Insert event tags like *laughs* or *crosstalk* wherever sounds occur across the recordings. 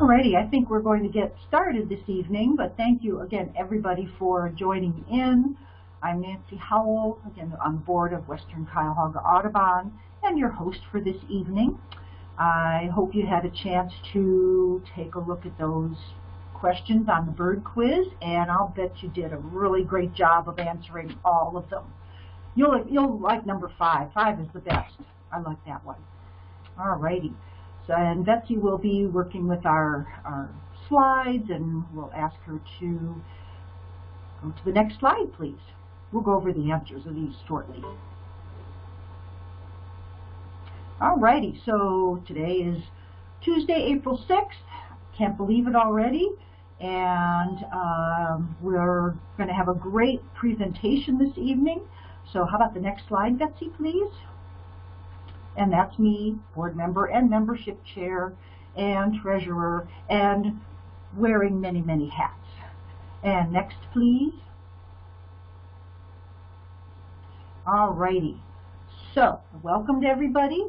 Alrighty, I think we're going to get started this evening, but thank you again everybody for joining in. I'm Nancy Howell, again on board of Western Cuyahoga Audubon, and your host for this evening. I hope you had a chance to take a look at those questions on the bird quiz, and I'll bet you did a really great job of answering all of them. You'll, you'll like number five. Five is the best. I like that one. Alrighty. So, and Betsy will be working with our, our slides, and we'll ask her to go to the next slide, please. We'll go over the answers of these shortly. Alrighty, so today is Tuesday, April 6th. Can't believe it already. And um, we're going to have a great presentation this evening. So how about the next slide, Betsy, please? And that's me, board member and membership chair and treasurer and wearing many, many hats. And next, please. Alrighty. So, welcome to everybody.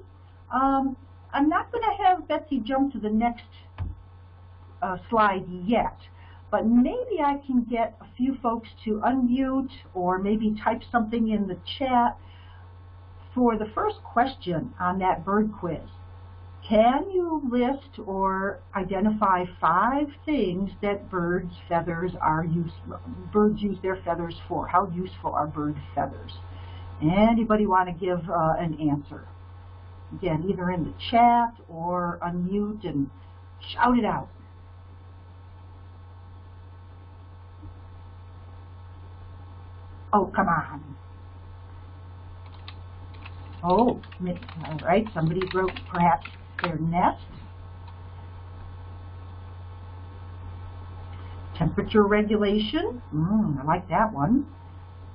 Um, I'm not going to have Betsy jump to the next uh, slide yet, but maybe I can get a few folks to unmute or maybe type something in the chat for the first question on that bird quiz. Can you list or identify five things that birds' feathers are useful? Birds use their feathers for. How useful are bird feathers? Anybody want to give uh, an answer? Again, either in the chat or unmute and shout it out. Oh, come on. Oh, all right, somebody broke perhaps their nest. Temperature regulation, mm, I like that one.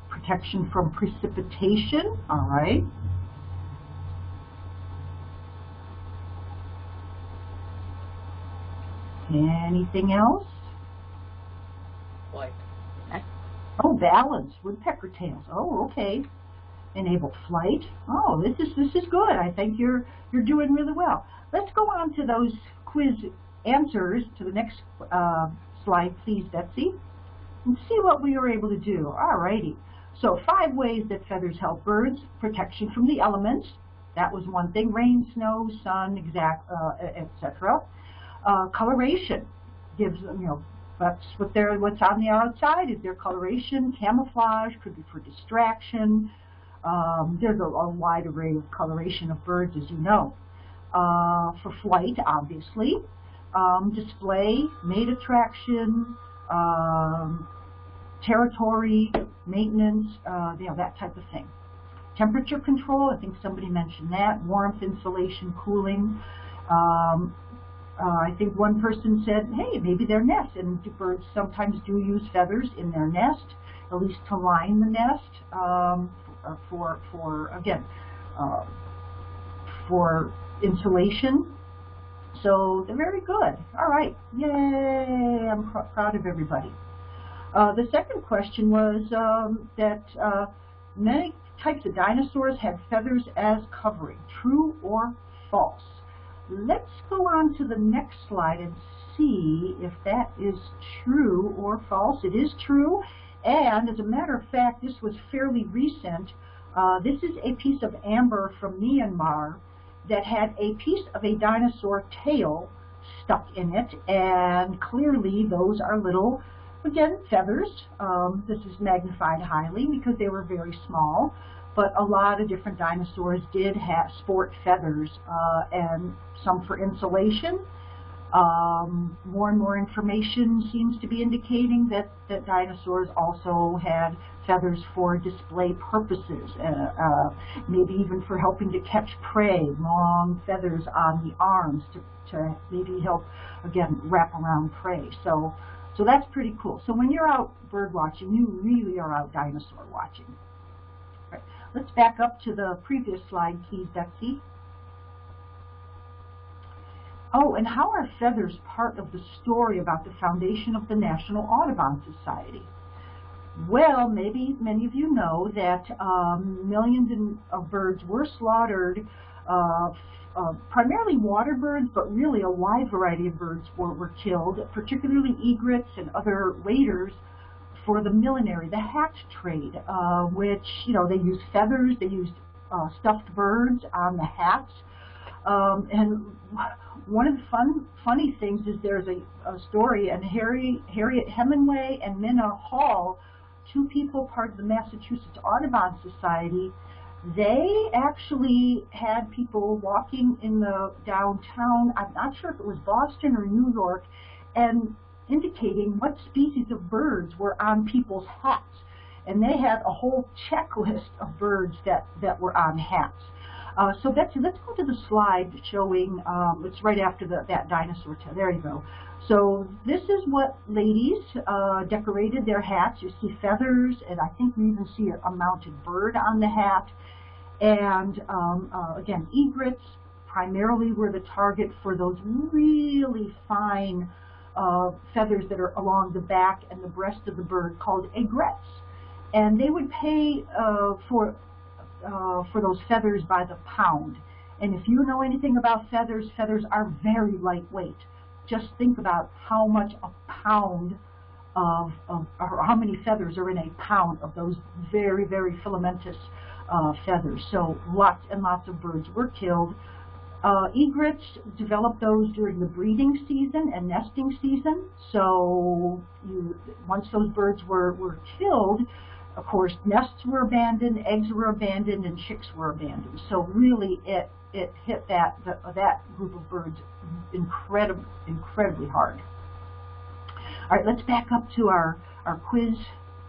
Protection from precipitation, all right. Anything else? Flight. Oh, balance, woodpecker tails. Oh, okay enable flight. Oh, this is this is good. I think you're you're doing really well. Let's go on to those quiz answers to the next uh, slide, please, Betsy, and see what we were able to do. All righty. So five ways that feathers help birds: protection from the elements. That was one thing. Rain, snow, sun, exact, uh, etc. Uh, coloration gives you know, that's what they're, what's on the outside is their coloration. Camouflage could be for distraction. Um, there's a, a, wide array of coloration of birds, as you know. Uh, for flight, obviously. Um, display, mate attraction, um, territory, maintenance, uh, you know, that type of thing. Temperature control, I think somebody mentioned that. Warmth, insulation, cooling. Um, uh, I think one person said, hey, maybe their nest, and birds sometimes do use feathers in their nest, at least to line the nest. Um, for, for again, uh, for insulation. So they're very good. All right. Yay. I'm pr proud of everybody. Uh, the second question was um, that uh, many types of dinosaurs had feathers as covering. True or false? Let's go on to the next slide and see if that is true or false. It is true. And as a matter of fact, this was fairly recent. Uh, this is a piece of amber from Myanmar that had a piece of a dinosaur tail stuck in it. And clearly those are little, again, feathers. Um, this is magnified highly because they were very small. But a lot of different dinosaurs did have sport feathers uh, and some for insulation um, more and more information seems to be indicating that, that dinosaurs also had feathers for display purposes, uh, uh, maybe even for helping to catch prey, long feathers on the arms to, to maybe help, again, wrap around prey. So, so that's pretty cool. So when you're out bird watching, you really are out dinosaur watching. Let's back up to the previous slide, please, Betsy. Oh, and how are feathers part of the story about the foundation of the National Audubon Society? Well, maybe many of you know that um, millions of birds were slaughtered uh, uh, primarily water birds, but really a wide variety of birds were, were killed, particularly egrets and other waders for the millinery, the hat trade, uh, which, you know, they used feathers, they used uh, stuffed birds on the hats. Um, and one of the fun, funny things is there's a, a story, and Harry, Harriet Hemenway and Minna Hall, two people part of the Massachusetts Audubon Society, they actually had people walking in the downtown, I'm not sure if it was Boston or New York, and indicating what species of birds were on people's hats. And they had a whole checklist of birds that, that were on hats. Uh, so Betsy, let's go to the slide showing, um, it's right after the, that dinosaur tail. There you go. So this is what ladies uh, decorated their hats. You see feathers, and I think we even see a, mounted bird on the hat. And um, uh, again, egrets primarily were the target for those really fine uh, feathers that are along the back and the breast of the bird called egrets And they would pay uh, for, uh, for those feathers by the pound. And if you know anything about feathers, feathers are very lightweight. Just think about how much a pound of, of or how many feathers are in a pound of those very, very filamentous uh, feathers. So lots and lots of birds were killed. Uh, egrets develop those during the breeding season and nesting season. So you, once those birds were, were killed, of course, nests were abandoned, eggs were abandoned, and chicks were abandoned. So really, it it hit that that group of birds incredibly incredibly hard. All right, let's back up to our our quiz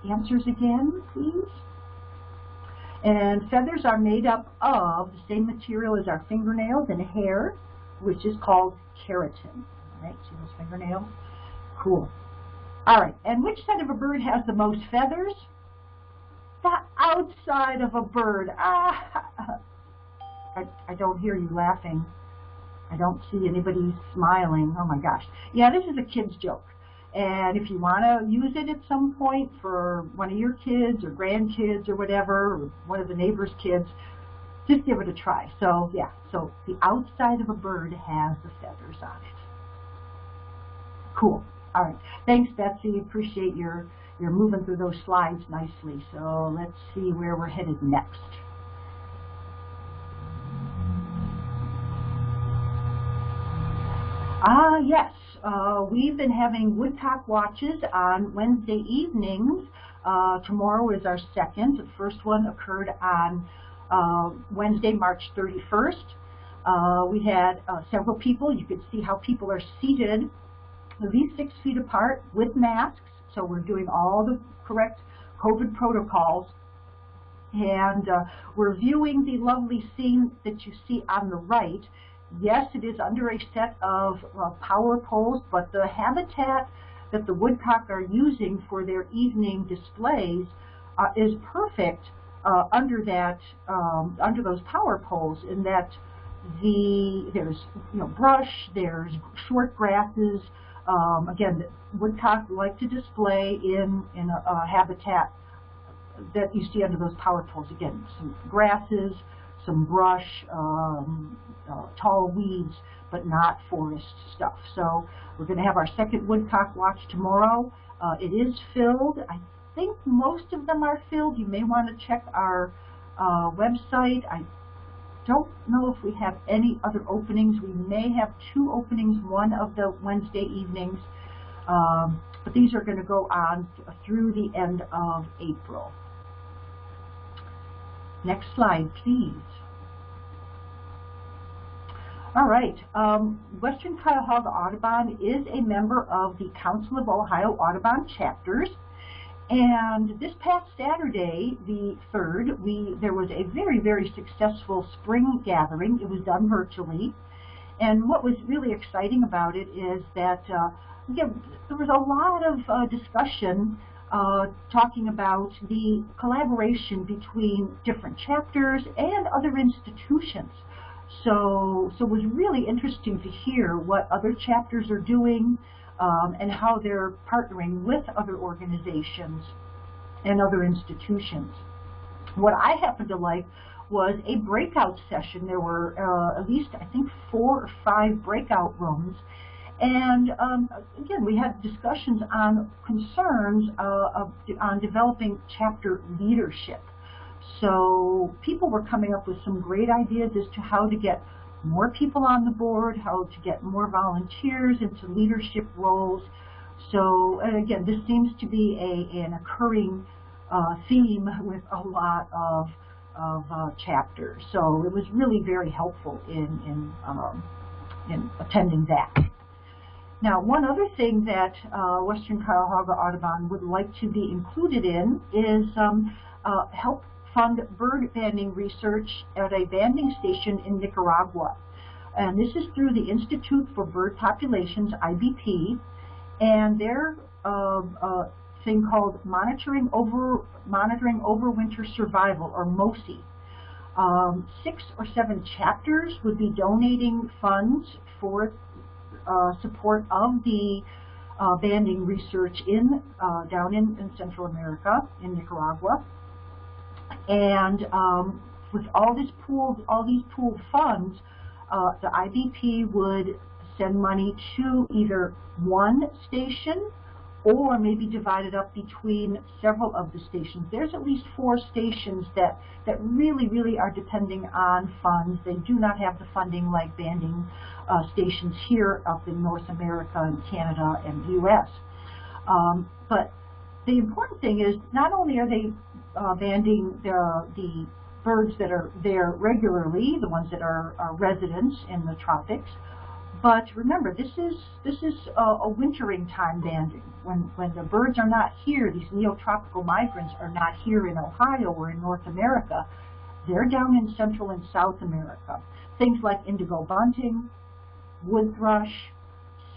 answers again, please. And feathers are made up of the same material as our fingernails and hair, which is called keratin. All right, see those fingernails? Cool. All right, and which side of a bird has the most feathers? The outside of a bird. Ah, I, I don't hear you laughing. I don't see anybody smiling. Oh my gosh. Yeah, this is a kid's joke. And if you want to use it at some point for one of your kids or grandkids or whatever, or one of the neighbor's kids, just give it a try. So yeah, so the outside of a bird has the feathers on it. Cool. All right. Thanks, Betsy. Appreciate your, your moving through those slides nicely. So let's see where we're headed next. Ah, yes. Uh, we've been having woodcock watches on Wednesday evenings. Uh, tomorrow is our second. The first one occurred on uh, Wednesday, March 31st. Uh, we had uh, several people. You could see how people are seated at least six feet apart with masks. So we're doing all the correct COVID protocols. And uh, we're viewing the lovely scene that you see on the right. Yes, it is under a set of uh, power poles, but the habitat that the woodcock are using for their evening displays uh, is perfect uh, under that um, under those power poles in that the there's you know brush, there's short grasses. Um, again, woodcock like to display in in a, a habitat that you see under those power poles. Again, some grasses, some brush, um, uh, tall weeds, but not forest stuff. So we're going to have our second woodcock watch tomorrow. Uh, it is filled. I think most of them are filled. You may want to check our uh, website. I don't know if we have any other openings. We may have two openings one of the Wednesday evenings, um, but these are going to go on through the end of April. Next slide, please. All right. Um, Western Cuyahoga Audubon is a member of the Council of Ohio Audubon chapters. And this past Saturday, the 3rd, we, there was a very, very successful spring gathering. It was done virtually. And what was really exciting about it is that uh, again, there was a lot of uh, discussion uh, talking about the collaboration between different chapters and other institutions. So, so it was really interesting to hear what other chapters are doing um, and how they're partnering with other organizations and other institutions. What I happened to like was a breakout session. There were uh, at least, I think, four or five breakout rooms. And um, again, we had discussions on concerns uh, of, on developing chapter leadership. So people were coming up with some great ideas as to how to get more people on the board, how to get more volunteers into leadership roles. So again, this seems to be a, an occurring uh, theme with a lot of, of uh, chapters. So it was really very helpful in, in, um, in attending that. Now, one other thing that uh, Western Cuyahoga Audubon would like to be included in is um, uh, help fund bird banding research at a banding station in Nicaragua. And this is through the Institute for Bird Populations, IBP, and their uh, uh, thing called Monitoring Over Monitoring Overwinter Survival, or MOSI. Um, six or seven chapters would be donating funds for uh, support of the uh, banding research in uh, down in, in Central America, in Nicaragua. And um, with all this pooled, all these pooled funds, uh, the IBP would send money to either one station or maybe divided up between several of the stations. There's at least four stations that, that really, really are depending on funds. They do not have the funding like banding uh, stations here up in North America and Canada and the U.S. Um, but the important thing is not only are they uh, banding the, the birds that are there regularly, the ones that are, are residents in the tropics, but remember, this is this is a, a, wintering time banding. When when the birds are not here, these neotropical migrants are not here in Ohio or in North America. They're down in Central and South America. Things like indigo bunting, wood thrush,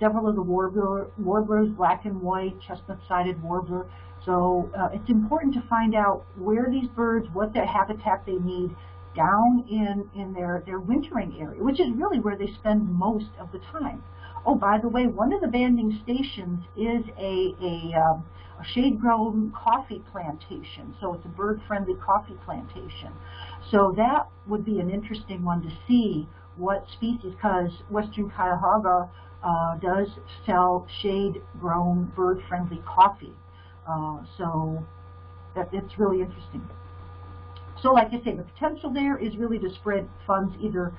several of the warbler, warblers, black and white, chestnut-sided warbler. So uh, it's important to find out where these birds, what their habitat they need, down in, in their, their wintering area, which is really where they spend most of the time. Oh, by the way, one of the banding stations is a, a, um, a shade-grown coffee plantation. So it's a bird-friendly coffee plantation. So that would be an interesting one to see what species, because Western Cuyahoga uh, does sell shade-grown bird-friendly coffee. Uh, so that, it's really interesting. So like I say, the potential there is really to spread funds either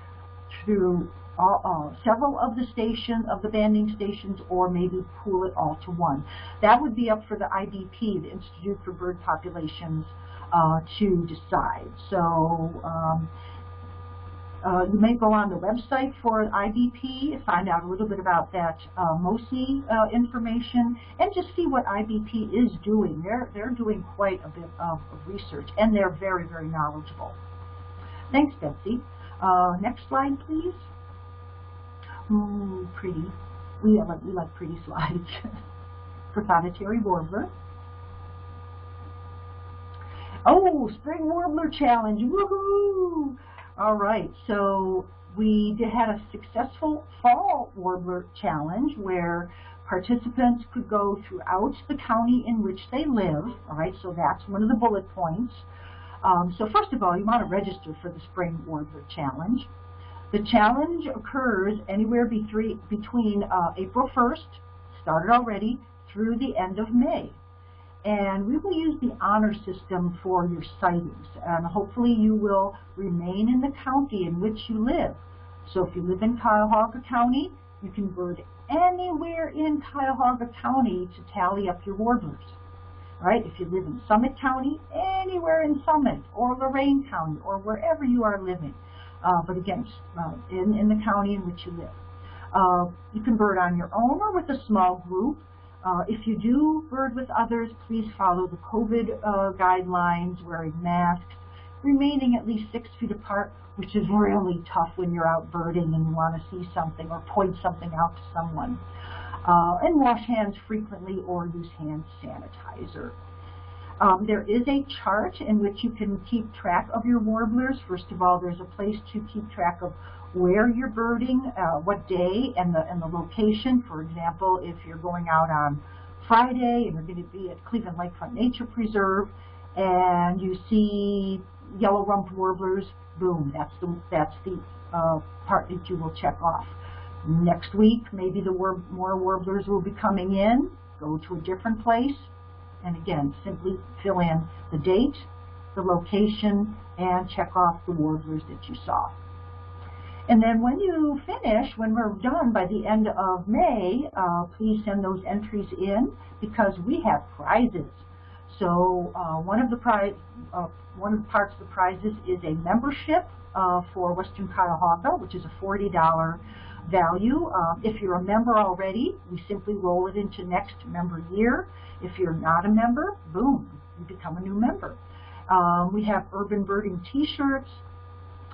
through uh, uh, several of the stations, of the banding stations, or maybe pool it all to one. That would be up for the IBP, the Institute for Bird Populations, uh, to decide. So um, uh, you may go on the website for IBP, find out a little bit about that uh, MOSI uh, information, and just see what IBP is doing. They're, they're doing quite a bit of, research, and they're very, very knowledgeable. Thanks, Betsy. Uh, next slide, please. Ooh, pretty. We like, we like pretty slides. *laughs* Prothonotary warbler. Oh, spring warbler challenge. Woohoo! All right, so we had a successful fall warbler challenge where participants could go throughout the county in which they live. All right, so that's one of the bullet points. Um, so first of all, you want to register for the Spring Warbler Challenge. The challenge occurs anywhere between uh, April 1st, started already, through the end of May. And we will use the honor system for your sightings. And hopefully you will remain in the county in which you live. So if you live in Cuyahoga County, you can bird anywhere in Cuyahoga County to tally up your warblers. All right, if you live in Summit County, anywhere in Summit or Lorain County or wherever you are living. Uh, but again, uh, in, in the county in which you live. Uh, you can bird on your own or with a small group. Uh, if you do bird with others, please follow the COVID uh, guidelines, wearing masks, remaining at least six feet apart, which is really tough when you're out birding and you want to see something or point something out to someone. Uh, and wash hands frequently or use hand sanitizer. Um, there is a chart in which you can keep track of your warblers. First of all, there's a place to keep track of where you're birding, uh, what day, and the, and the location. For example, if you're going out on Friday and you're going to be at Cleveland Lakefront Nature Preserve, and you see yellow rumped warblers, boom, that's the, that's the uh, part that you will check off. Next week, maybe the war more warblers will be coming in, go to a different place, and again, simply fill in the date, the location, and check off the warblers that you saw. And then when you finish, when we're done by the end of May, uh, please send those entries in because we have prizes. So uh, one of the prize, uh, one of the parts of the prizes is a membership uh, for Western Cuyahoga, which is a $40 value. Um, if you're a member already, we simply roll it into next member year. If you're not a member, boom, you become a new member. Um, we have urban birding t-shirts,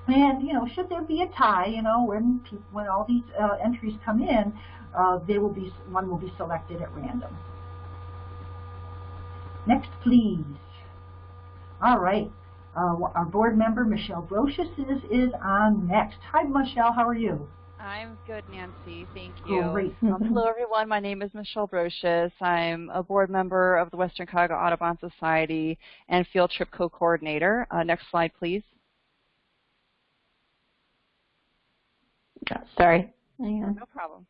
and, you know, should there be a tie, you know, when, when all these uh, entries come in, uh, they will be, one will be selected at random. Next, please. All right. Uh, our board member, Michelle Brocious, is, is on next. Hi, Michelle. How are you? I'm good, Nancy. Thank you. Great. Um, *laughs* hello, everyone. My name is Michelle Brocious. I'm a board member of the Western Cuyahoga Audubon Society and field trip co-coordinator. Uh, next slide, please. Sorry. Hang on. No problem.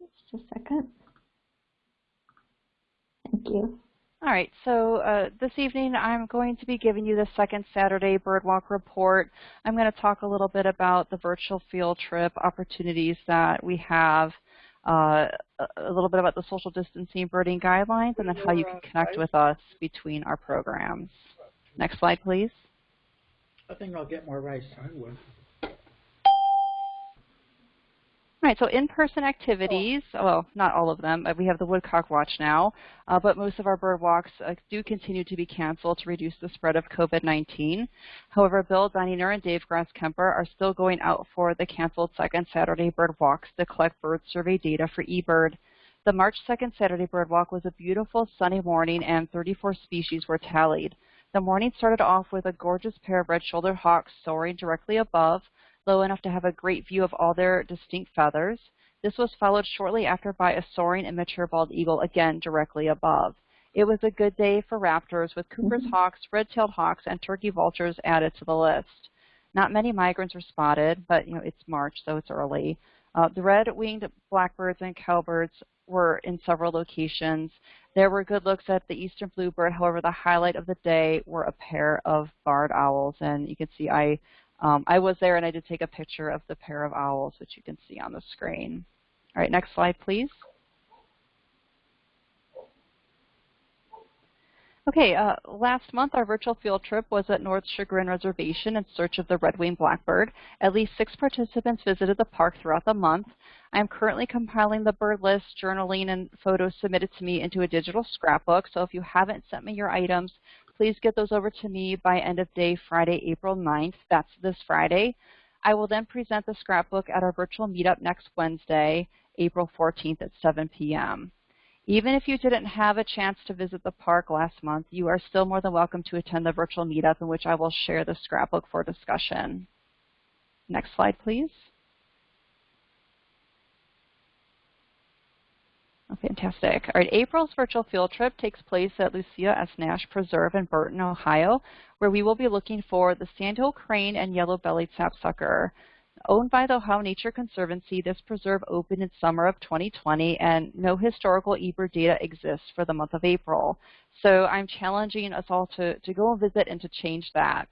Just a second. Thank you. All right, so uh, this evening I'm going to be giving you the second Saturday Birdwalk report. I'm going to talk a little bit about the virtual field trip opportunities that we have, uh, a little bit about the social distancing birding guidelines, and then how you can connect with us between our programs. Next slide, please. I think I'll get more rice. I will. All right, so in-person activities, well, not all of them. We have the Woodcock Watch now, uh, but most of our bird walks uh, do continue to be canceled to reduce the spread of COVID-19. However, Bill Dininger and Dave Grasskemper are still going out for the canceled second Saturday bird walks to collect bird survey data for eBird. The March 2nd Saturday bird walk was a beautiful sunny morning and 34 species were tallied. The morning started off with a gorgeous pair of red-shouldered hawks soaring directly above, low enough to have a great view of all their distinct feathers. This was followed shortly after by a soaring immature bald eagle, again directly above. It was a good day for raptors with Cooper's mm -hmm. hawks, red-tailed hawks, and turkey vultures added to the list. Not many migrants were spotted, but you know it's March, so it's early. Uh, the red-winged blackbirds and cowbirds were in several locations. There were good looks at the eastern bluebird. However, the highlight of the day were a pair of barred owls, and you can see I um, I was there and I did take a picture of the pair of owls, which you can see on the screen. All right, next slide, please. Okay, uh, last month our virtual field trip was at North Chagrin Reservation in search of the red-winged blackbird. At least six participants visited the park throughout the month. I'm currently compiling the bird list, journaling, and photos submitted to me into a digital scrapbook, so if you haven't sent me your items, please get those over to me by end of day Friday, April 9th. That's this Friday. I will then present the scrapbook at our virtual meetup next Wednesday, April 14th at 7 p.m. Even if you didn't have a chance to visit the park last month, you are still more than welcome to attend the virtual meetup in which I will share the scrapbook for discussion. Next slide, please. Oh, fantastic. All right, April's virtual field trip takes place at Lucia S. Nash Preserve in Burton, Ohio, where we will be looking for the sandhill crane and yellow-bellied sapsucker. Owned by the Ohio Nature Conservancy, this preserve opened in summer of 2020, and no historical eBird data exists for the month of April. So I'm challenging us all to, to go and visit and to change that.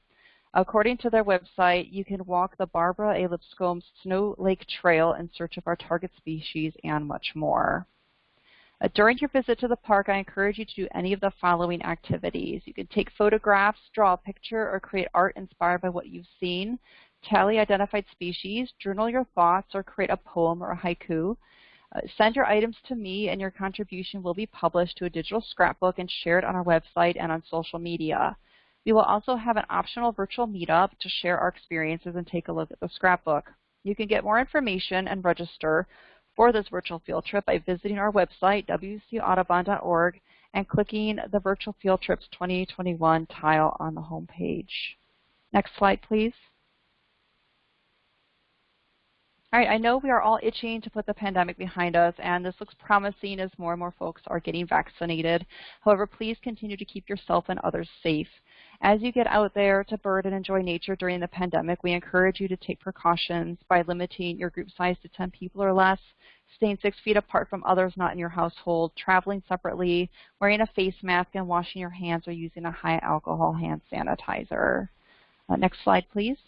According to their website, you can walk the Barbara A. Lipscomb Snow Lake Trail in search of our target species and much more. Uh, during your visit to the park, I encourage you to do any of the following activities. You can take photographs, draw a picture, or create art inspired by what you've seen, tally identified species, journal your thoughts, or create a poem or a haiku. Uh, send your items to me and your contribution will be published to a digital scrapbook and shared on our website and on social media. We will also have an optional virtual meetup to share our experiences and take a look at the scrapbook. You can get more information and register for this virtual field trip by visiting our website, wcaudubon.org, and clicking the Virtual Field Trips 2021 tile on the home page. Next slide, please. All right, I know we are all itching to put the pandemic behind us, and this looks promising as more and more folks are getting vaccinated. However, please continue to keep yourself and others safe. As you get out there to bird and enjoy nature during the pandemic, we encourage you to take precautions by limiting your group size to 10 people or less, staying six feet apart from others not in your household, traveling separately, wearing a face mask, and washing your hands or using a high alcohol hand sanitizer. Uh, next slide, please.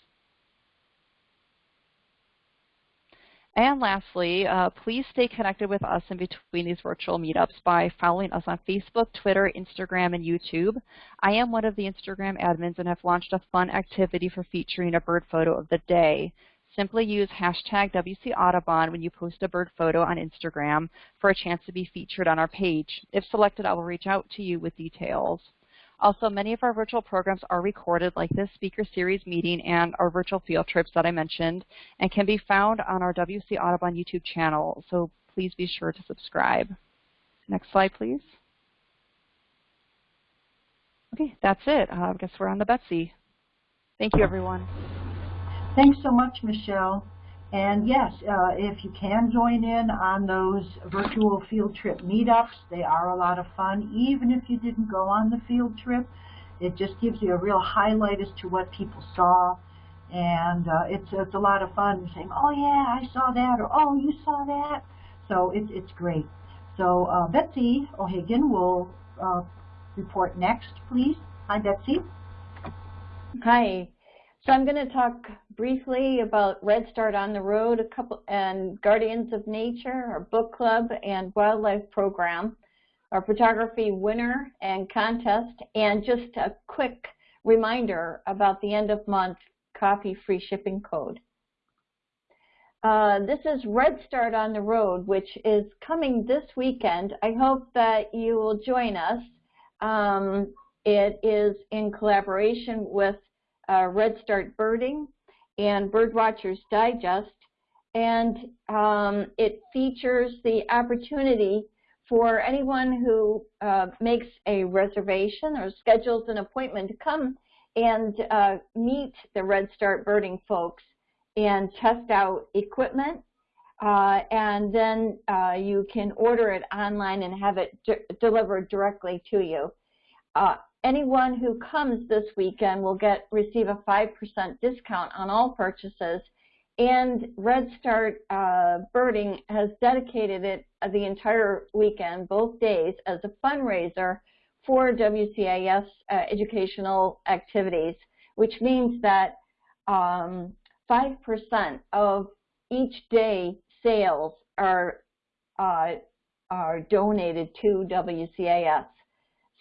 And lastly, uh, please stay connected with us in between these virtual meetups by following us on Facebook, Twitter, Instagram, and YouTube. I am one of the Instagram admins and have launched a fun activity for featuring a bird photo of the day. Simply use hashtag WC Audubon when you post a bird photo on Instagram for a chance to be featured on our page. If selected, I will reach out to you with details. Also, many of our virtual programs are recorded like this speaker series meeting and our virtual field trips that I mentioned and can be found on our WC Audubon YouTube channel, so please be sure to subscribe. Next slide, please. Okay, that's it. Uh, I guess we're on the Betsy. Thank you, everyone. Thanks so much, Michelle. And yes, uh, if you can join in on those virtual field trip meetups, they are a lot of fun. Even if you didn't go on the field trip, it just gives you a real highlight as to what people saw. And uh, it's, it's a lot of fun saying, oh yeah, I saw that, or oh, you saw that. So it's, it's great. So uh, Betsy O'Hagan will uh, report next, please. Hi, Betsy. Hi. So I'm going to talk briefly about Redstart on the Road a couple, and Guardians of Nature, our book club and wildlife program, our photography winner and contest, and just a quick reminder about the end of month coffee free shipping code. Uh, this is Redstart on the Road, which is coming this weekend. I hope that you will join us. Um, it is in collaboration with uh, Redstart Birding and Birdwatchers Digest, and um, it features the opportunity for anyone who uh, makes a reservation or schedules an appointment to come and uh, meet the Redstart Birding folks and test out equipment. Uh, and then uh, you can order it online and have it delivered directly to you. Anyone who comes this weekend will get receive a 5% discount on all purchases. And Redstart uh, Birding has dedicated it uh, the entire weekend, both days, as a fundraiser for WCAS uh, educational activities, which means that 5% um, of each day sales are uh, are donated to WCAS.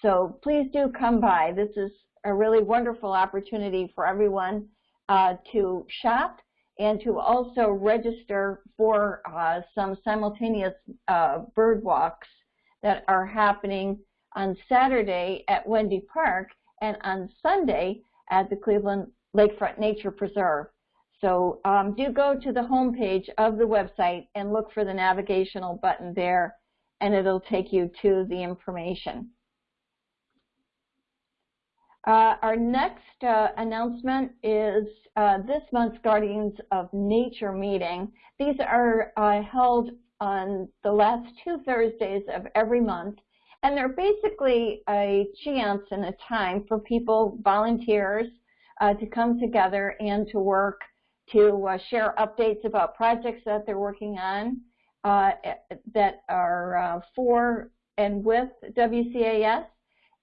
So please do come by. This is a really wonderful opportunity for everyone uh, to shop and to also register for uh, some simultaneous uh, bird walks that are happening on Saturday at Wendy Park and on Sunday at the Cleveland Lakefront Nature Preserve. So um, do go to the homepage of the website and look for the navigational button there and it'll take you to the information. Uh, our next uh, announcement is uh, this month's Guardians of Nature meeting. These are uh, held on the last two Thursdays of every month, and they're basically a chance and a time for people, volunteers, uh, to come together and to work to uh, share updates about projects that they're working on that are for and with WCAS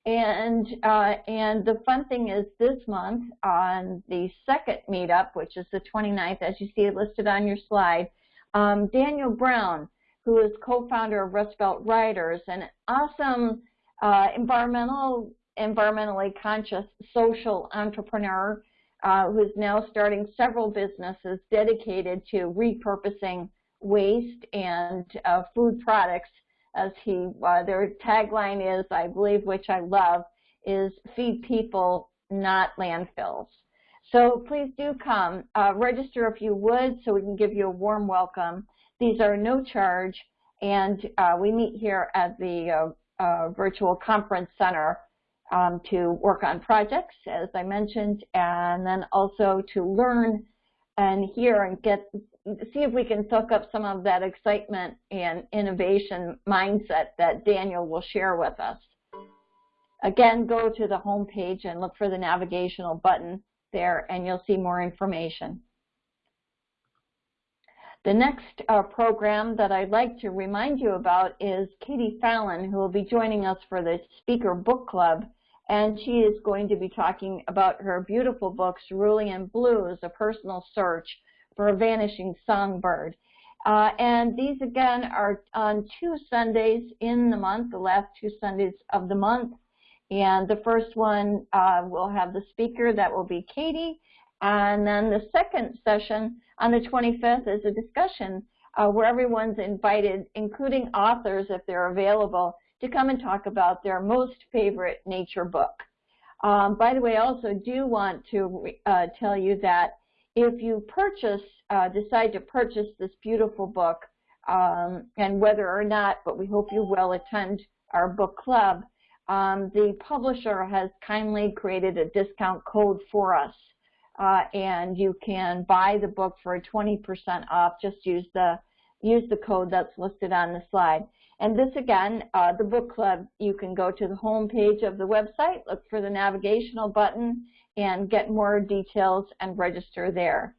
and uh, and the fun thing is this month on the second meetup, which is the 29th, as you see it listed on your slide, um, Daniel Brown, who is co-founder of Rust Belt Riders, an awesome uh, environmental, environmentally conscious social entrepreneur uh, who's now starting several businesses dedicated to repurposing waste and uh, food products as he, uh, their tagline is, I believe, which I love, is feed people, not landfills. So please do come. Uh, register if you would so we can give you a warm welcome. These are no charge, and uh, we meet here at the uh, uh virtual conference center um, to work on projects, as I mentioned, and then also to learn and hear and get see if we can soak up some of that excitement and innovation mindset that Daniel will share with us. Again, go to the home page and look for the navigational button there and you'll see more information. The next uh, program that I'd like to remind you about is Katie Fallon, who will be joining us for the Speaker Book Club. And she is going to be talking about her beautiful books, Ruling Cerulean Blues, A Personal Search for a Vanishing Songbird. Uh, and these, again, are on two Sundays in the month, the last two Sundays of the month. And the first one uh, will have the speaker, that will be Katie. And then the second session on the 25th is a discussion uh, where everyone's invited, including authors if they're available, to come and talk about their most favorite nature book. Um, by the way, I also do want to uh, tell you that if you purchase, uh, decide to purchase this beautiful book, um, and whether or not, but we hope you will attend our book club, um, the publisher has kindly created a discount code for us. Uh, and you can buy the book for 20% off. Just use the use the code that's listed on the slide. And this again, uh, the book club, you can go to the home page of the website, look for the navigational button, and get more details and register there.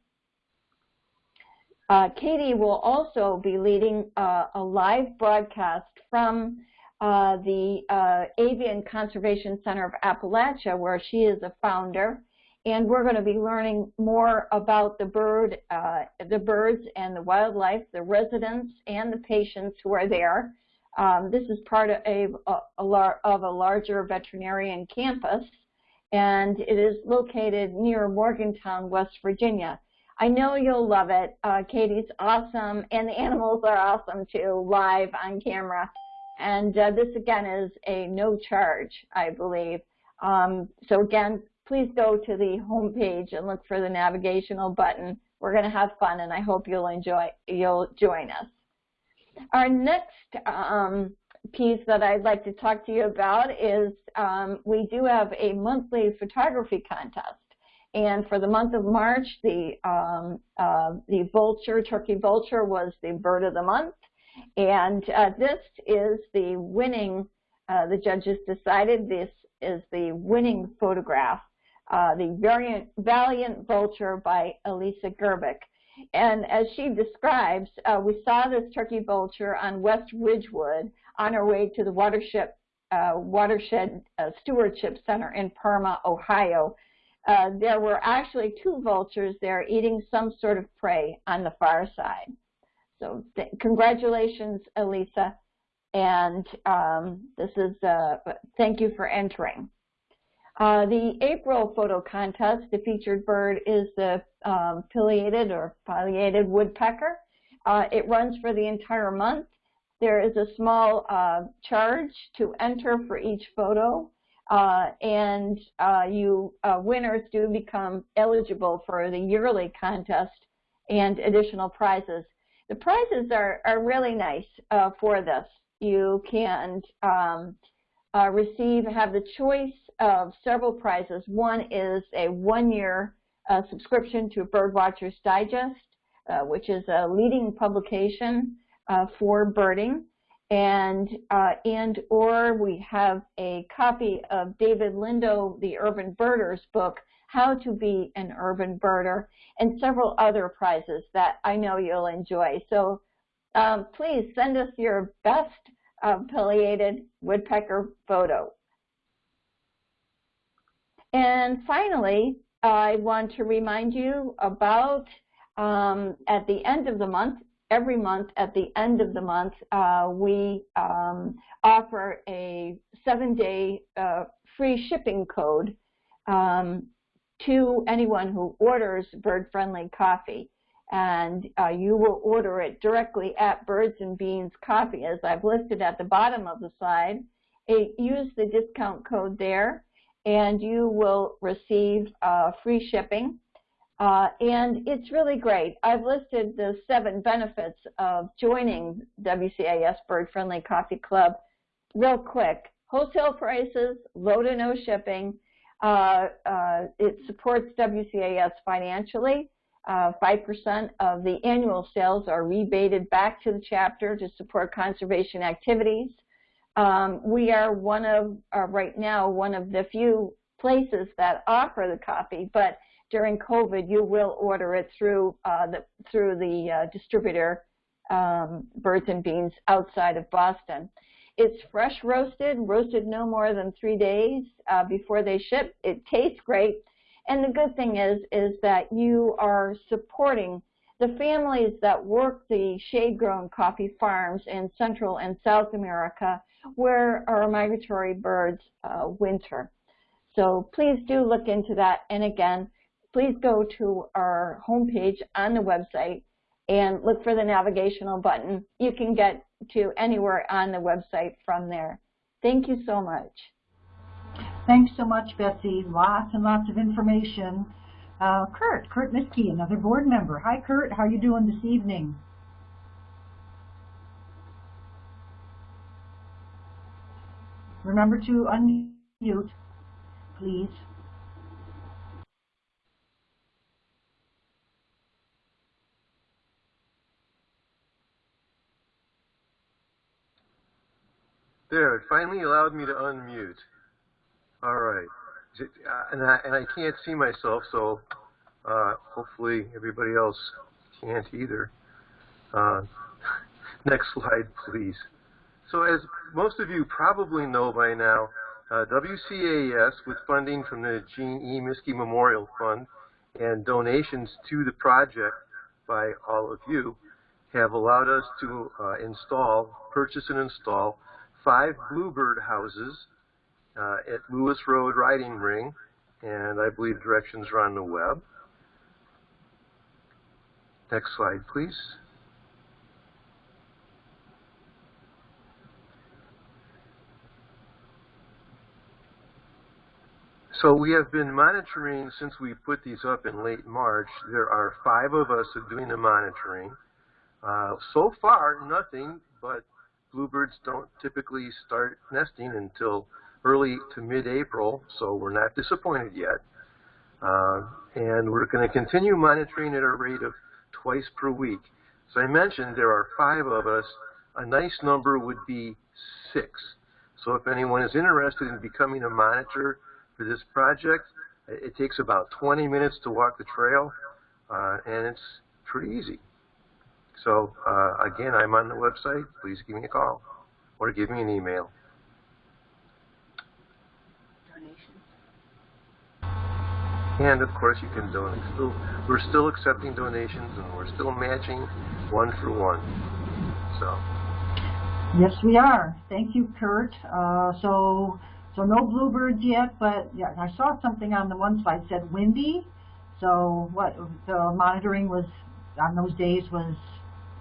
Uh, Katie will also be leading uh, a live broadcast from uh, the uh, Avian Conservation Center of Appalachia, where she is a founder. And we're going to be learning more about the bird, uh, the birds and the wildlife, the residents and the patients who are there. Um, this is part of a, a, a of a larger veterinarian campus, and it is located near Morgantown, West Virginia. I know you'll love it. Uh, Katie's awesome, and the animals are awesome too, live on camera. And uh, this again is a no charge, I believe. Um, so again, please go to the home page and look for the navigational button. We're going to have fun, and I hope you'll enjoy. You'll join us. Our next um, piece that I'd like to talk to you about is um, we do have a monthly photography contest. And for the month of March, the um, uh, the vulture, turkey vulture, was the bird of the month. And uh, this is the winning, uh, the judges decided this is the winning photograph, uh, the Valiant, Valiant Vulture by Elisa Gerbic. And as she describes, uh, we saw this turkey vulture on West Ridgewood on our way to the watershed, uh, watershed uh, Stewardship Center in Parma, Ohio. there were actually two vultures there eating some sort of prey on the far side. So congratulations, Elisa. And um, this is, uh, thank you for entering. Uh, the April photo contest, the featured bird is the um, pileated or pileated woodpecker. Uh, it runs for the entire month. There is a small uh, charge to enter for each photo. Uh, and uh, you uh, winners do become eligible for the yearly contest and additional prizes. The prizes are, are really nice uh, for this. You can um, receive, have the choice of several prizes. One is a one-year subscription to Birdwatchers Digest, uh, which is a leading publication uh, for birding. And, uh, and or we have a copy of David Lindo, the Urban Birders book, how to be an urban birder, and several other prizes that I know you'll enjoy. So um, please send us your best uh, pileated woodpecker photo. And finally, I want to remind you about um, at the end of the month, every month at the end of the month, uh, we um, offer a seven-day uh, free shipping code um, to anyone who orders bird-friendly coffee. And uh, you will order it directly at Birds and Beans Coffee, as I've listed at the bottom of the slide. It, use the discount code there, and you will receive uh, free shipping. Uh, and it's really great. I've listed the seven benefits of joining WCAS Bird Friendly Coffee Club real quick. Wholesale prices, low to no shipping, uh, uh, it supports WCAS financially. 5% uh, of the annual sales are rebated back to the chapter to support conservation activities. Um, we are one of, uh, right now, one of the few places that offer the coffee, but during COVID, you will order it through uh, the through the uh, distributor, um, Birds and Beans, outside of Boston. It's fresh roasted, roasted no more than three days uh, before they ship. It tastes great, and the good thing is is that you are supporting the families that work the shade-grown coffee farms in Central and South America, where our migratory birds uh, winter. So please do look into that. And again, please go to our homepage on the website and look for the navigational button. You can get to anywhere on the website from there. Thank you so much. Thanks so much, Betsy. Lots and lots of information. Uh, Kurt, Kurt Miskey, another board member. Hi, Kurt. How are you doing this evening? Remember to unmute, please. There, it finally allowed me to unmute. All right. Uh, and, I, and I can't see myself, so uh, hopefully everybody else can't either. Uh, *laughs* next slide, please. So as most of you probably know by now, uh, WCAS, with funding from the Gene E. Miskey Memorial Fund and donations to the project by all of you, have allowed us to uh, install, purchase and install five bluebird houses uh, at Lewis Road Riding Ring, and I believe directions are on the web. Next slide, please. So we have been monitoring since we put these up in late March. There are five of us doing the monitoring. Uh, so far, nothing but bluebirds don't typically start nesting until early to mid-April, so we're not disappointed yet. Uh, and we're going to continue monitoring at a rate of twice per week. So I mentioned there are five of us. A nice number would be six. So if anyone is interested in becoming a monitor for this project, it takes about 20 minutes to walk the trail, uh, and it's pretty easy. So uh, again, I'm on the website. Please give me a call or give me an email. Donations. And of course, you can donate. Still, we're still accepting donations, and we're still matching one for one. So. Yes, we are. Thank you, Kurt. Uh, so, so no bluebirds yet, but yeah, I saw something on the one slide said windy. So, what the monitoring was on those days was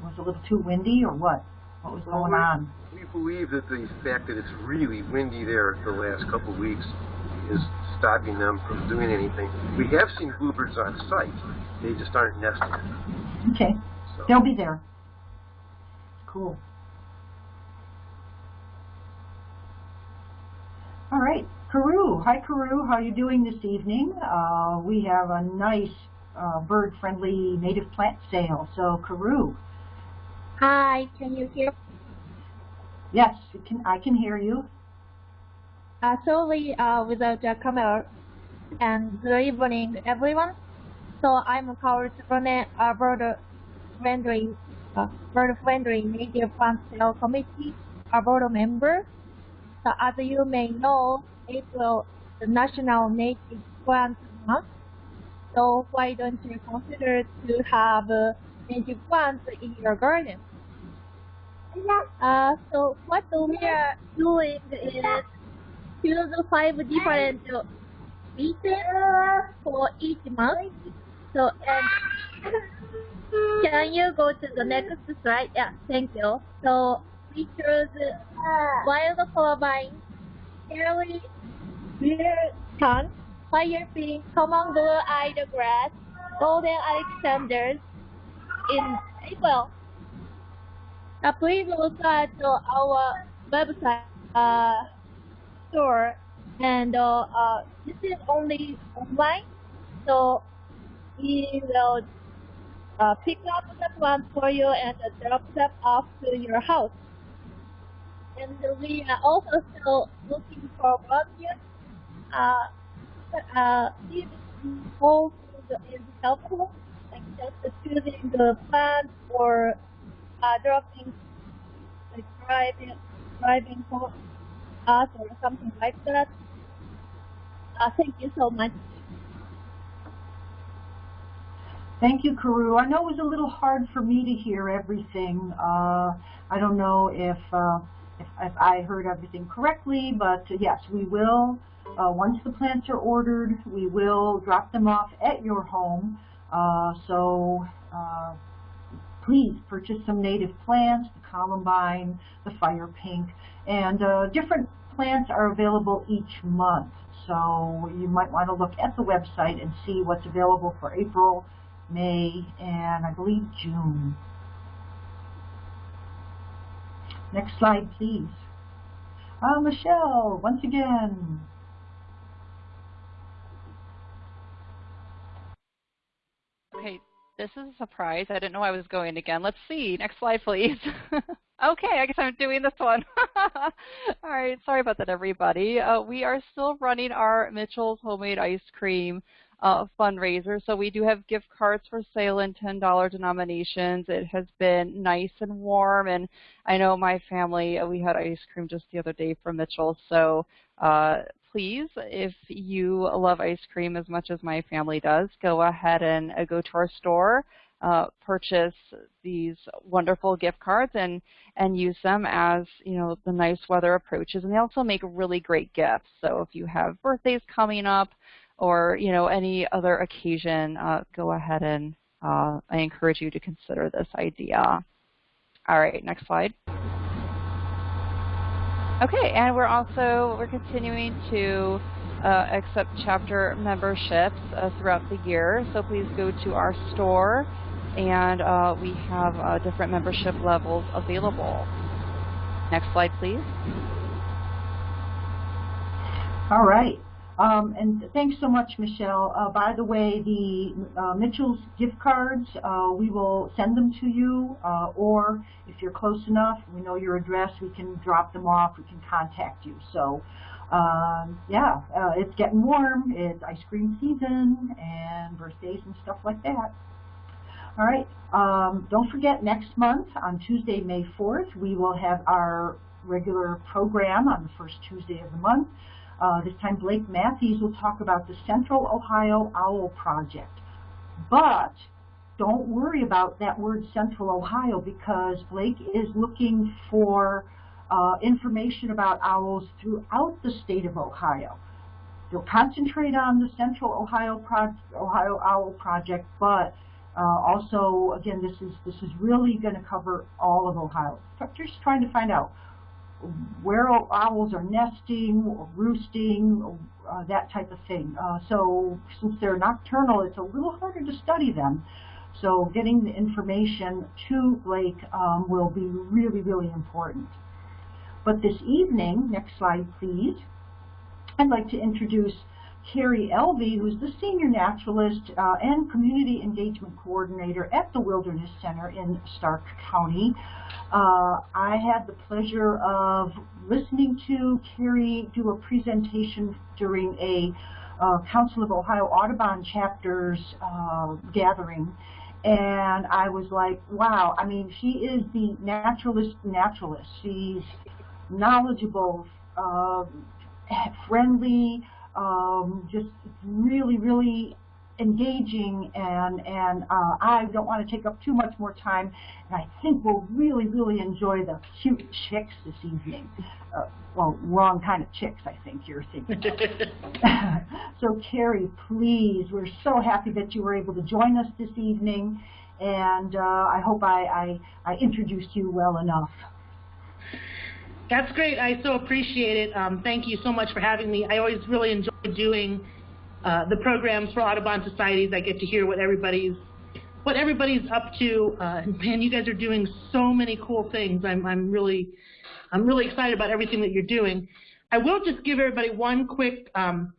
was a little too windy, or what? What was going on? We believe that the fact that it's really windy there the last couple of weeks is stopping them from doing anything. We have seen bluebirds on site. They just aren't nesting. Okay. So. They'll be there. Cool. All right. Karu. Hi, Karu. How are you doing this evening? Uh, we have a nice uh, bird-friendly native plant sale. So, Karu. Hi, can you hear? Yes, can, I can hear you. Uh, sorry uh, without the camera. And good evening, everyone. So I'm Carl Ronet, a bird friendly, uh, bird friendly native plant sale committee, a board member. So as you may know, April the National Native Plant Month. So why don't you consider to have native plants in your garden? Yeah. Uh, so what we are doing is choose five different species for each month. So, and can you go to the next slide? Yeah, thank you. So, we choose wild vine, cherry, beer tongue, fire pink, common blue-eyed grass, golden alexanders in April. Uh, please look at uh, our website uh, store and uh, uh, this is only online so we will uh, pick up the plant for you and drop them off to your house and we are also still looking for volunteers. Uh, uh, this whole is helpful, just choosing the plants or uh, dropping, like driving, driving for us or something like that. Uh, thank you so much. Thank you, Karu. I know it was a little hard for me to hear everything. Uh, I don't know if, uh, if, if I heard everything correctly, but yes, we will. Uh, once the plants are ordered, we will drop them off at your home. Uh, so uh, please purchase some native plants, the columbine, the fire pink, and uh, different plants are available each month. So you might want to look at the website and see what's available for April, May, and I believe June. Next slide, please. Uh, Michelle, once again. Okay, this is a surprise. I didn't know I was going again. Let's see. Next slide, please. *laughs* okay, I guess I'm doing this one. *laughs* All right, sorry about that, everybody. Uh, we are still running our Mitchell's Homemade Ice Cream uh, fundraiser. So we do have gift cards for sale in $10 denominations. It has been nice and warm, and I know my family, uh, we had ice cream just the other day from Mitchell. So uh, please, if you love ice cream as much as my family does, go ahead and uh, go to our store, uh, purchase these wonderful gift cards and, and use them as, you know, the nice weather approaches. And they also make really great gifts. So if you have birthdays coming up or, you know, any other occasion, uh, go ahead and uh, I encourage you to consider this idea. All right, next slide. Okay, and we're also we're continuing to uh, accept chapter memberships uh, throughout the year. So please go to our store, and uh, we have uh, different membership levels available. Next slide, please. All right. Um, and thanks so much, Michelle. Uh, by the way, the uh, Mitchell's gift cards, uh, we will send them to you, uh, or if you're close enough, we know your address, we can drop them off, we can contact you. So, um, yeah, uh, it's getting warm, it's ice cream season, and birthdays and stuff like that. All right, um, don't forget next month on Tuesday, May 4th, we will have our regular program on the first Tuesday of the month. Uh, this time Blake Matthews will talk about the Central Ohio Owl Project. But don't worry about that word Central Ohio because Blake is looking for uh, information about owls throughout the state of Ohio. They'll concentrate on the Central Ohio, Pro Ohio Owl Project, but uh, also, again, this is this is really going to cover all of Ohio. Just trying to find out where owls are nesting or roosting, uh, that type of thing. Uh, so since they're nocturnal, it's a little harder to study them. So getting the information to Blake um, will be really, really important. But this evening, next slide please, I'd like to introduce Carrie Elvey, who's the Senior Naturalist uh, and Community Engagement Coordinator at the Wilderness Center in Stark County. Uh, I had the pleasure of listening to Carrie do a presentation during a uh, Council of Ohio Audubon chapters uh, gathering and I was like, wow, I mean, she is the naturalist naturalist. She's knowledgeable, uh, friendly, um, just really, really engaging and and uh, I don't want to take up too much more time. And I think we'll really really enjoy the cute chicks this evening. Uh, well wrong kind of chicks I think you're thinking *laughs* so Carrie please we're so happy that you were able to join us this evening. And uh, I hope I, I, I introduced you well enough that's great. I so appreciate it. Um, thank you so much for having me. I always really enjoy doing uh, the programs for Audubon societies. I get to hear what everybody's what everybody's up to. Uh, man, you guys are doing so many cool things. I'm I'm really I'm really excited about everything that you're doing. I will just give everybody one quick um,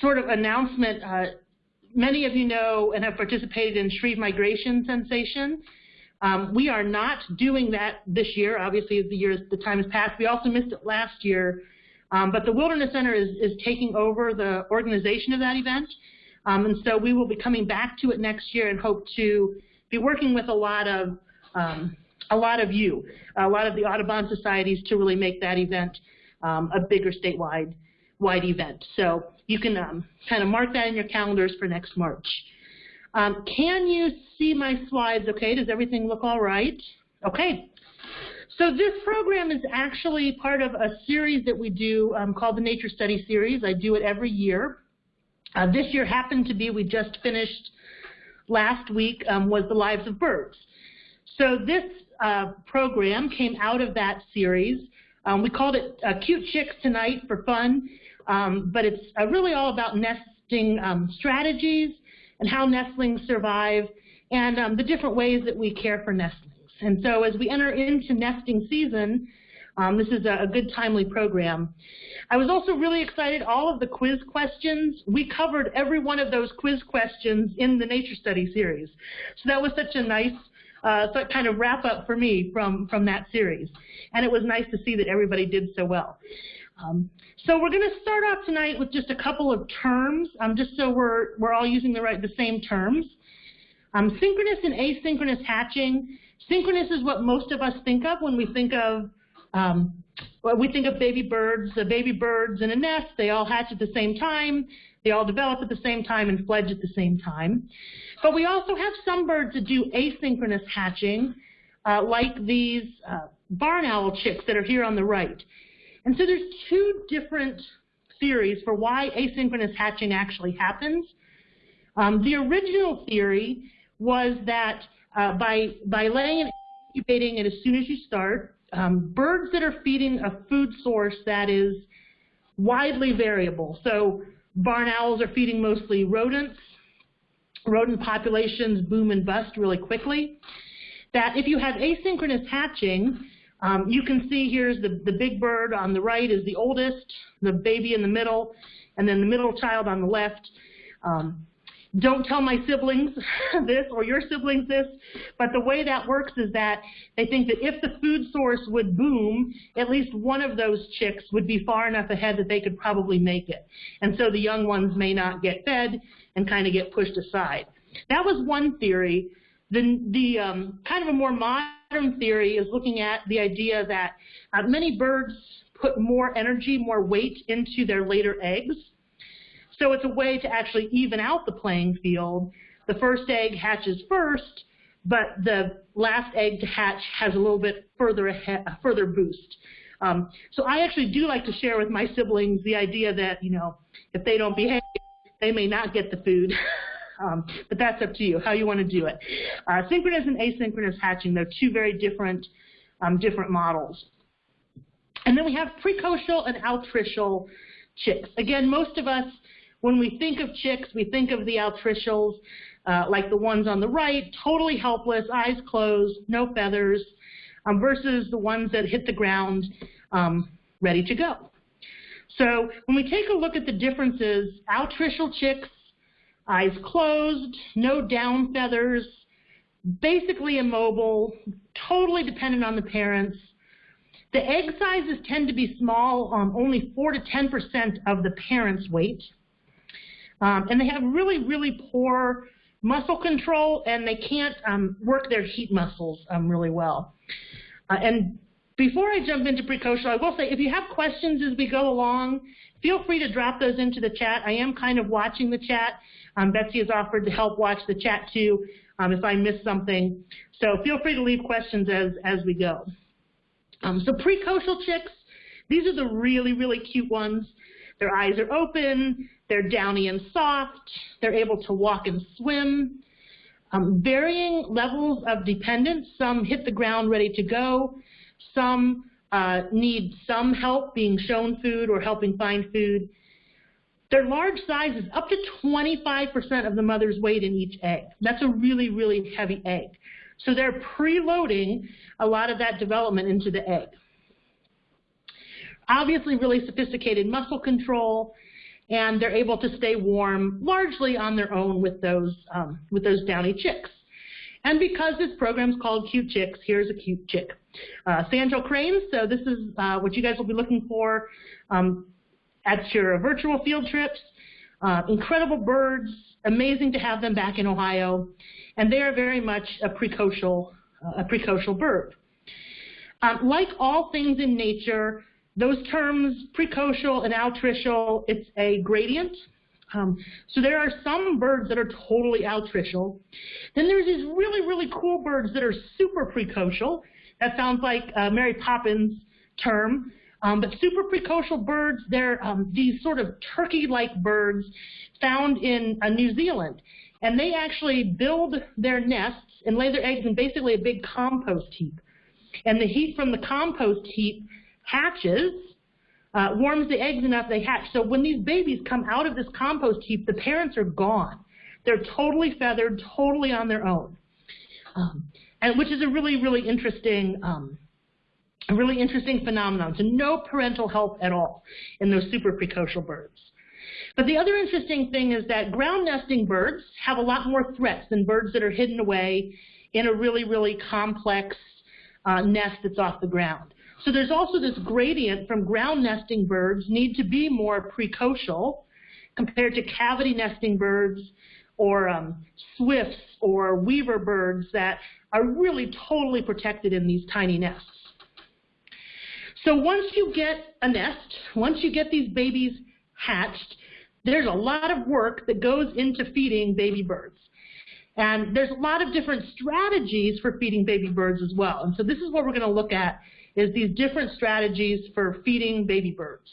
sort of announcement. Uh, many of you know and have participated in Shreve Migration Sensation Um, we are not doing that this year, obviously, as the years the time has passed. We also missed it last year, um, but the Wilderness Center is, is taking over the organization of that event, um, and so we will be coming back to it next year and hope to be working with a lot of um, a lot of you, a lot of the Audubon societies to really make that event um, a bigger statewide wide event. So you can um, kind of mark that in your calendars for next March. Um, can you see my slides okay? Does everything look all right? Okay. So this program is actually part of a series that we do um, called the Nature Study Series. I do it every year. Uh, this year happened to be, we just finished last week, um, was The Lives of Birds. So this uh, program came out of that series. Um, we called it uh, Cute Chicks Tonight for fun, um, but it's uh, really all about nesting um, strategies and how nestlings survive and um, the different ways that we care for nestlings. And so as we enter into nesting season, um, this is a, a, good timely program. I was also really excited, all of the quiz questions, we covered every one of those quiz questions in the Nature Study series. So that was such a nice uh, kind of wrap up for me from, from that series. And it was nice to see that everybody did so well. Um, so we're going to start off tonight with just a couple of terms, um, just so we're, we're all using the, right, the same terms. Um, synchronous and asynchronous hatching. Synchronous is what most of us think of when we think of um, well, we think of baby birds, uh, baby birds in a nest. They all hatch at the same time. They all develop at the same time and fledge at the same time. But we also have some birds that do asynchronous hatching, uh, like these uh, barn owl chicks that are here on the right. And so there's two different theories for why asynchronous hatching actually happens. Um, the original theory was that uh, by, by laying and incubating it as soon as you start, um, birds that are feeding a food source that is widely variable. So barn owls are feeding mostly rodents. Rodent populations boom and bust really quickly. That if you have asynchronous hatching, um, you can see here's the, the big bird on the right is the oldest, the baby in the middle, and then the middle child on the left. Um, don't tell my siblings *laughs* this or your siblings this, but the way that works is that they think that if the food source would boom, at least one of those chicks would be far enough ahead that they could probably make it. And so the young ones may not get fed and kind of get pushed aside. That was one theory. The, the um, kind of a more modern theory is looking at the idea that uh, many birds put more energy, more weight into their later eggs. So it's a way to actually even out the playing field. The first egg hatches first, but the last egg to hatch has a little bit further ahead, a further boost. Um, so I actually do like to share with my siblings the idea that, you know, if they don't behave, they may not get the food. *laughs* um, but that's up to you, how you want to do it. Uh, synchronous and asynchronous hatching, they're two very different, um, different models. And then we have precocial and altricial chicks. Again, most of us when we think of chicks, we think of the altricials, uh, like the ones on the right, totally helpless, eyes closed, no feathers, um, versus the ones that hit the ground um, ready to go. So when we take a look at the differences, altricial chicks, eyes closed, no down feathers, basically immobile, totally dependent on the parents. The egg sizes tend to be small, um, only 4 to 10% of the parent's weight. Um, and they have really, really poor muscle control, and they can't um, work their heat muscles um, really well. Uh, and before I jump into precocial, I will say if you have questions as we go along, feel free to drop those into the chat. I am kind of watching the chat. Um, Betsy has offered to help watch the chat too um, if I miss something. So feel free to leave questions as, as we go. Um, so precocial chicks, these are the really, really cute ones. Their eyes are open, they're downy and soft, they're able to walk and swim. Um, varying levels of dependence, some hit the ground ready to go, some uh, need some help being shown food or helping find food. Their large size is up to 25% of the mother's weight in each egg. That's a really, really heavy egg. So they're preloading a lot of that development into the egg obviously really sophisticated muscle control, and they're able to stay warm largely on their own with those, um, with those downy chicks. And because this program is called Cute Chicks, here's a cute chick. Uh, sandhill cranes, so this is uh, what you guys will be looking for um, at your virtual field trips. Uh, incredible birds, amazing to have them back in Ohio, and they are very much a precocial, uh, a precocial bird. Um, like all things in nature, those terms, precocial and altricial, it's a gradient. Um, so there are some birds that are totally altricial. Then there's these really, really cool birds that are super precocial. That sounds like uh, Mary Poppins term. Um, but super precocial birds, they're um, these sort of turkey-like birds found in uh, New Zealand. And they actually build their nests and lay their eggs in basically a big compost heap. And the heat from the compost heap hatches, uh, warms the eggs enough they hatch. So when these babies come out of this compost heap, the parents are gone. They're totally feathered, totally on their own. Um, and which is a really, really interesting, um, a really interesting phenomenon. So no parental help at all in those super precocial birds. But the other interesting thing is that ground nesting birds have a lot more threats than birds that are hidden away in a really, really complex uh, nest that's off the ground. So there's also this gradient from ground nesting birds need to be more precocial compared to cavity nesting birds or um, swifts or weaver birds that are really totally protected in these tiny nests. So once you get a nest, once you get these babies hatched, there's a lot of work that goes into feeding baby birds. And there's a lot of different strategies for feeding baby birds as well. And so this is what we're going to look at is these different strategies for feeding baby birds.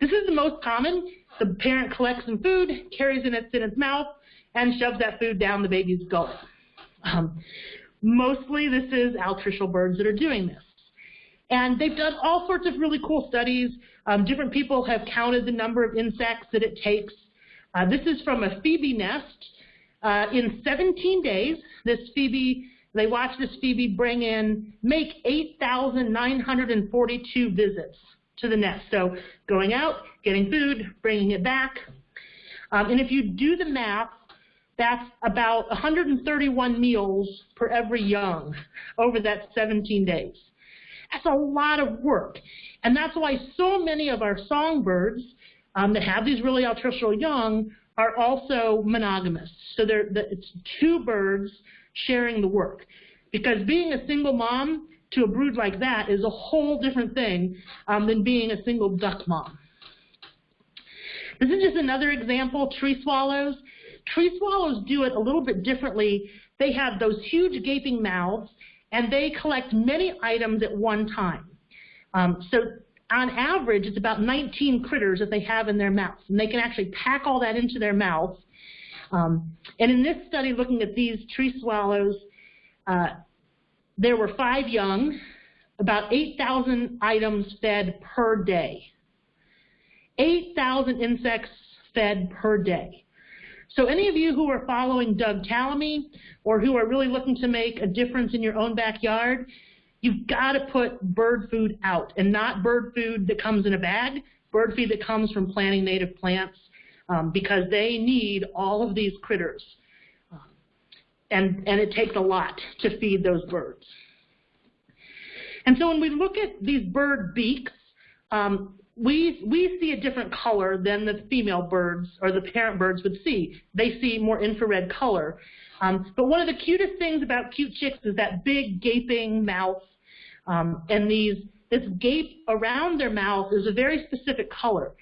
This is the most common. The parent collects some food, carries it in its mouth, and shoves that food down the baby's gullet. Um, mostly this is altricial birds that are doing this. And they've done all sorts of really cool studies. Um, different people have counted the number of insects that it takes. Uh, this is from a phoebe nest. Uh, in 17 days, this phoebe, they watched this phoebe bring in, make 8,942 visits to the nest. So going out, getting food, bringing it back. Um, and if you do the math, that's about 131 meals per every young over that 17 days. That's a lot of work. And that's why so many of our songbirds um, that have these really altricial young are also monogamous. So they're, it's two birds sharing the work. Because being a single mom to a brood like that is a whole different thing um, than being a single duck mom. This is just another example, tree swallows. Tree swallows do it a little bit differently. They have those huge gaping mouths, and they collect many items at one time. Um, so on average, it's about 19 critters that they have in their mouths, and they can actually pack all that into their mouth. Um, and in this study, looking at these tree swallows, uh, there were five young, about 8,000 items fed per day. 8,000 insects fed per day. So any of you who are following Doug Tallamy or who are really looking to make a difference in your own backyard, You've got to put bird food out and not bird food that comes in a bag, bird feed that comes from planting native plants um, because they need all of these critters. And, and it takes a lot to feed those birds. And so when we look at these bird beaks, um, we, we see a different color than the female birds or the parent birds would see. They see more infrared color. Um, but one of the cutest things about cute chicks is that big gaping mouth um, and these, this gape around their mouth is a very specific color.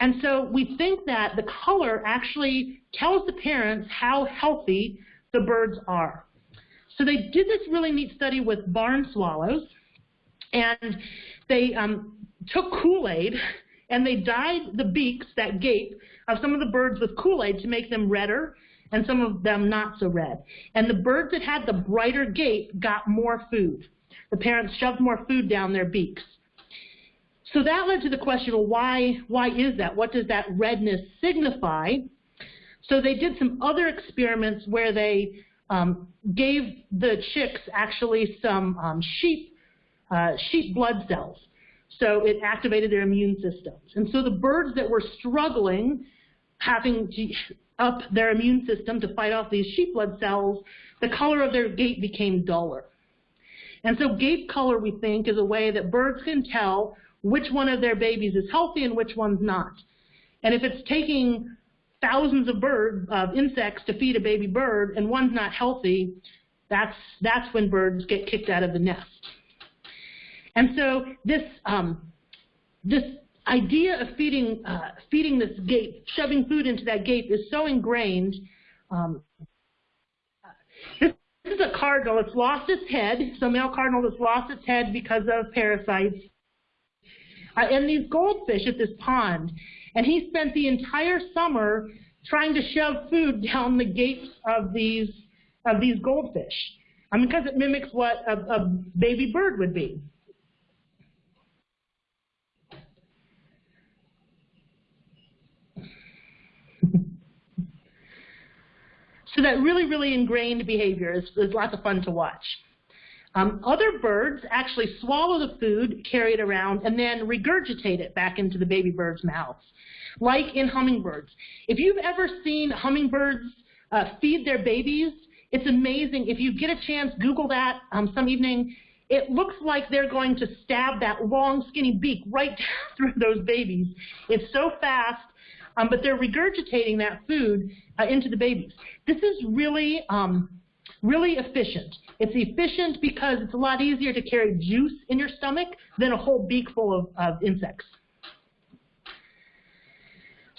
And so we think that the color actually tells the parents how healthy the birds are. So they did this really neat study with barn swallows, and they um, took Kool-Aid and they dyed the beaks, that gape, of some of the birds with Kool-Aid to make them redder and some of them not so red. And the birds that had the brighter gape got more food. The parents shoved more food down their beaks. So that led to the question, well, why, why is that? What does that redness signify? So they did some other experiments where they um, gave the chicks actually some um, sheep, uh, sheep blood cells. So it activated their immune systems. And so the birds that were struggling, having to up their immune system to fight off these sheep blood cells, the color of their gape became duller. And so gape color, we think, is a way that birds can tell which one of their babies is healthy and which one's not. And if it's taking thousands of birds, of insects to feed a baby bird and one's not healthy, that's, that's when birds get kicked out of the nest. And so this, um, this idea of feeding, uh, feeding this gape, shoving food into that gape is so ingrained. Um, this, is a cardinal. It's lost its head. So male cardinal has lost its head because of parasites. Uh, and these goldfish at this pond. And he spent the entire summer trying to shove food *laughs* down the gapes of these of these goldfish. I mean, because it mimics what a, a baby bird would be. So that really, really ingrained behavior is, is lots of fun to watch. Um, other birds actually swallow the food, carry it around, and then regurgitate it back into the baby bird's mouths, like in hummingbirds. If you've ever seen hummingbirds uh, feed their babies, it's amazing. If you get a chance, Google that um, some evening. It looks like they're going to stab that long, skinny beak right *laughs* through those babies. It's so fast, um, but they're regurgitating that food uh, into the babies. This is really, um, really efficient. It's efficient because it's a lot easier to carry juice in your stomach than a whole beak full of, of insects.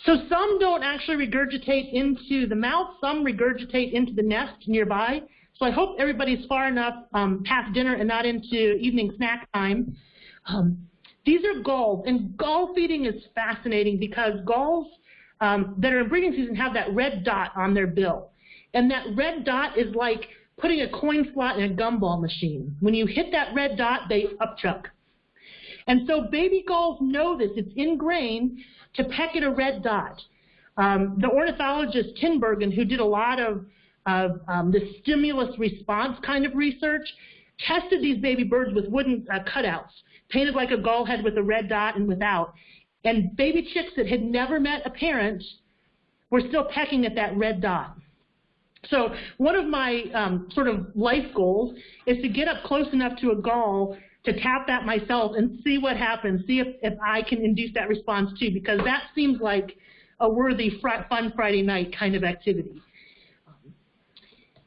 So some don't actually regurgitate into the mouth, some regurgitate into the nest nearby. So I hope everybody's far enough um, past dinner and not into evening snack time. Um, these are gulls, and gull feeding is fascinating because gulls um, that are in breeding season have that red dot on their bill. And that red dot is like putting a coin slot in a gumball machine. When you hit that red dot, they upchuck. And so baby gulls know this. It's ingrained to peck at a red dot. Um, the ornithologist Tinbergen, who did a lot of, of um, the stimulus response kind of research, tested these baby birds with wooden uh, cutouts, painted like a gull head with a red dot and without. And baby chicks that had never met a parent were still pecking at that red dot. So one of my um, sort of life goals is to get up close enough to a gull to tap that myself and see what happens, see if, if I can induce that response too, because that seems like a worthy fun Friday night kind of activity.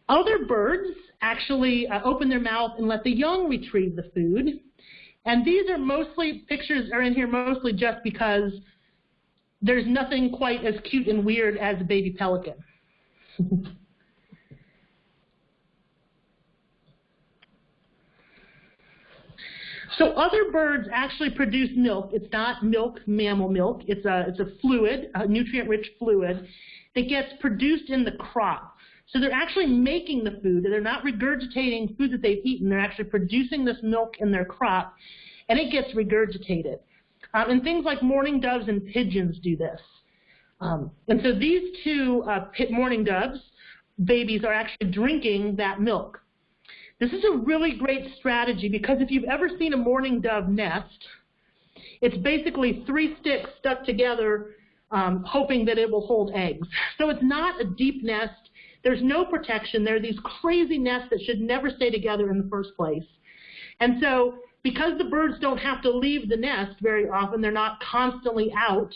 Other birds actually uh, open their mouth and let the young retrieve the food. And these are mostly, pictures are in here mostly just because there's nothing quite as cute and weird as a baby pelican. *laughs* so other birds actually produce milk. It's not milk, mammal milk. It's a, it's a fluid, a nutrient-rich fluid that gets produced in the crop. So they're actually making the food. They're not regurgitating food that they've eaten. They're actually producing this milk in their crop, and it gets regurgitated. Um, and things like mourning doves and pigeons do this. Um, and so these two uh, mourning doves, babies, are actually drinking that milk. This is a really great strategy because if you've ever seen a mourning dove nest, it's basically three sticks stuck together um, hoping that it will hold eggs. *laughs* So it's not a deep nest. There's no protection. There are these crazy nests that should never stay together in the first place. And so because the birds don't have to leave the nest very often, they're not constantly out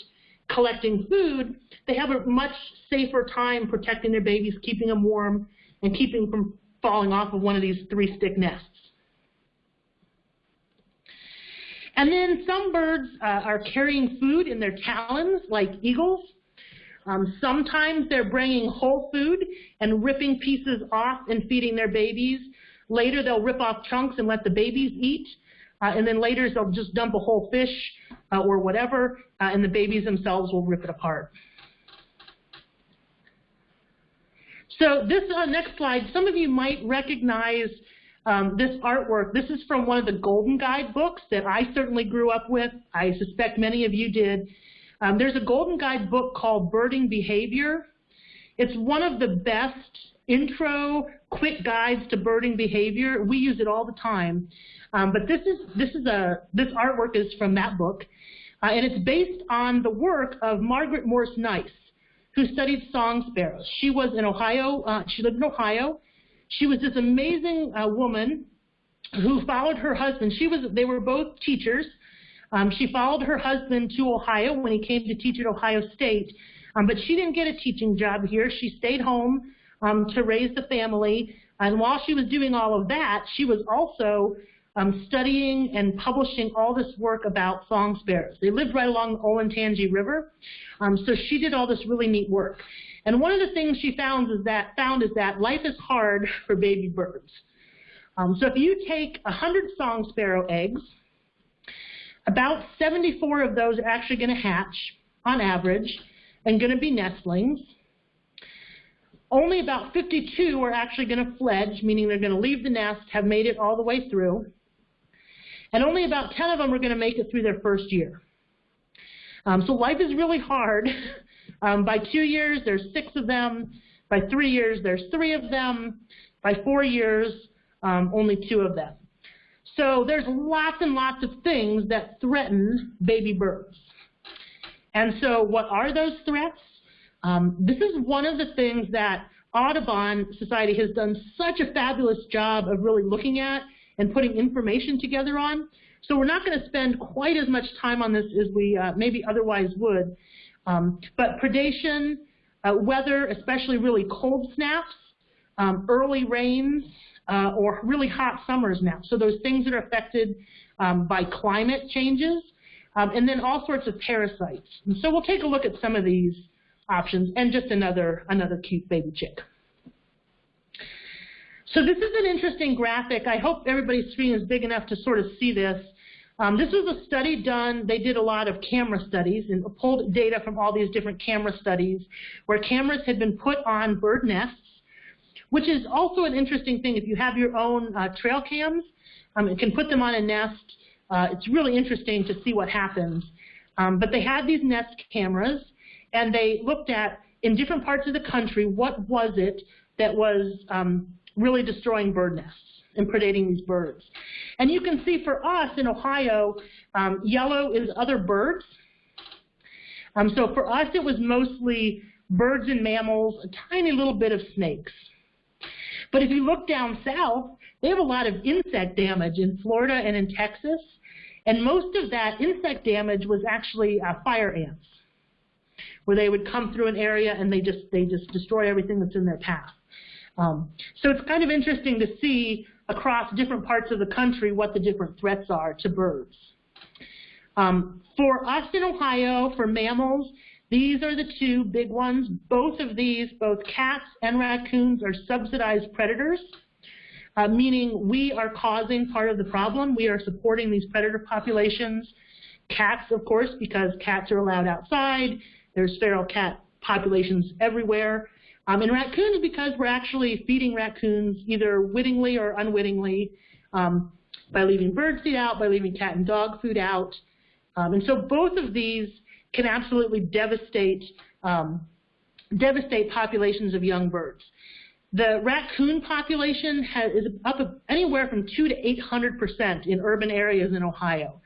collecting food, they have a much safer time protecting their babies, keeping them warm, and keeping them from falling off of one of these three-stick nests. And then some birds uh, are carrying food in their talons, like eagles. Um, sometimes they're bringing whole food and ripping pieces off and feeding their babies. Later they'll rip off chunks and let the babies eat. Uh, and then later they'll just dump a whole fish uh, or whatever, uh, and the babies themselves will rip it apart. So this uh, next slide, some of you might recognize um, this artwork. This is from one of the Golden Guide books that I certainly grew up with. I suspect many of you did. Um, there's a Golden Guide book called Birding Behavior. It's one of the best intro quick guides to birding behavior. We use it all the time. Um, but this is this is a this artwork is from that book, uh, and it's based on the work of Margaret Morse Nice, who studied song sparrows. She was in Ohio. Uh, she lived in Ohio. She was this amazing uh, woman who followed her husband. She was. They were both teachers. Um, she followed her husband to Ohio when he came to teach at Ohio State, um, but she didn't get a teaching job here. She stayed home um, to raise the family. And while she was doing all of that, she was also um, studying and publishing all this work about song sparrows. They lived right along the Olentangy River, um, so she did all this really neat work. And one of the things she found is that found is that life is hard for baby birds. Um, so if you take 100 song sparrow eggs, about 74 of those are actually going to hatch on average and going to be nestlings. Only about 52 are actually going to fledge, meaning they're going to leave the nest, have made it all the way through. And only about 10 of them are going to make it through their first year. Um, so life is really hard. *laughs* Um, by two years, there's six of them. By three years, there's three of them. By four years, um, only two of them. So there's lots and lots of things that threaten baby birds. And so what are those threats? Um, this is one of the things that Audubon Society has done such a fabulous job of really looking at and putting information together on. So we're not going to spend quite as much time on this as we uh, maybe otherwise would. Um, but predation, uh, weather, especially really cold snaps, um, early rains, uh, or really hot summers now. So those things that are affected um, by climate changes, um, and then all sorts of parasites. And so we'll take a look at some of these options and just another, another cute baby chick. So this is an interesting graphic. I hope everybody's screen is big enough to sort of see this. Um, this was a study done, they did a lot of camera studies and pulled data from all these different camera studies where cameras had been put on bird nests, which is also an interesting thing. If you have your own uh, trail cams, um, you can put them on a nest. Uh, it's really interesting to see what happens. Um, but they had these nest cameras, and they looked at, in different parts of the country, what was it that was um, really destroying bird nests and predating these birds. And you can see for us in Ohio, um, yellow is other birds. Um, so for us, it was mostly birds and mammals, a tiny little bit of snakes. But if you look down south, they have a lot of insect damage in Florida and in Texas. And most of that insect damage was actually uh, fire ants, where they would come through an area and they just they just destroy everything that's in their path. Um, so it's kind of interesting to see across different parts of the country what the different threats are to birds. Um, for us in Ohio, for mammals, these are the two big ones. Both of these, both cats and raccoons, are subsidized predators, uh, meaning we are causing part of the problem. We are supporting these predator populations. Cats, of course, because cats are allowed outside. There's feral cat populations everywhere. Um, and raccoons because we're actually feeding raccoons either wittingly or unwittingly um, by leaving bird seed out, by leaving cat and dog food out. Um, and so both of these can absolutely devastate, um, devastate populations of young birds. The raccoon population has, is up anywhere from 2 to 800 percent in urban areas in Ohio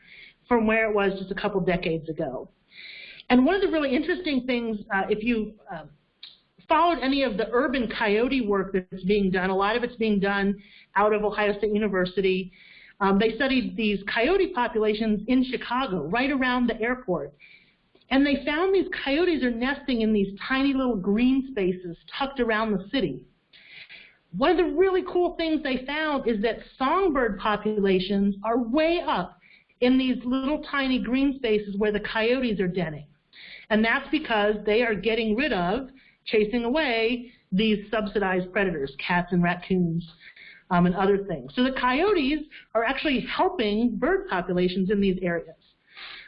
from where it was just a couple decades ago. And one of the really interesting things, uh, if you uh, followed any of the urban coyote work that's being done. A lot of it's being done out of Ohio State University. Um, they studied these coyote populations in Chicago, right around the airport. And they found these coyotes are nesting in these tiny little green spaces tucked around the city. One of the really cool things they found is that songbird populations are way up in these little tiny green spaces where the coyotes are denning. And that's because they are getting rid of chasing away these subsidized predators, cats and raccoons um, and other things. So the coyotes are actually helping bird populations in these areas.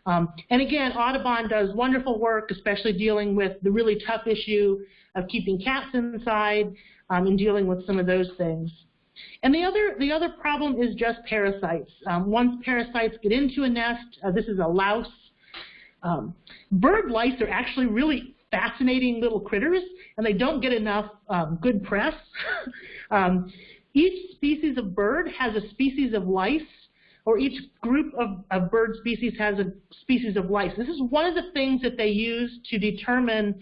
Um, and again, Audubon does wonderful work, especially dealing with the really tough issue of keeping cats inside um, and dealing with some of those things. And the other, the other problem is just parasites. Um, once parasites get into a nest, uh, this is a louse. Um, bird lice are actually really fascinating little critters, and they don't get enough um, good press. *laughs* um, each species of bird has a species of lice, or each group of, of bird species has a species of lice. This is one of the things that they use to determine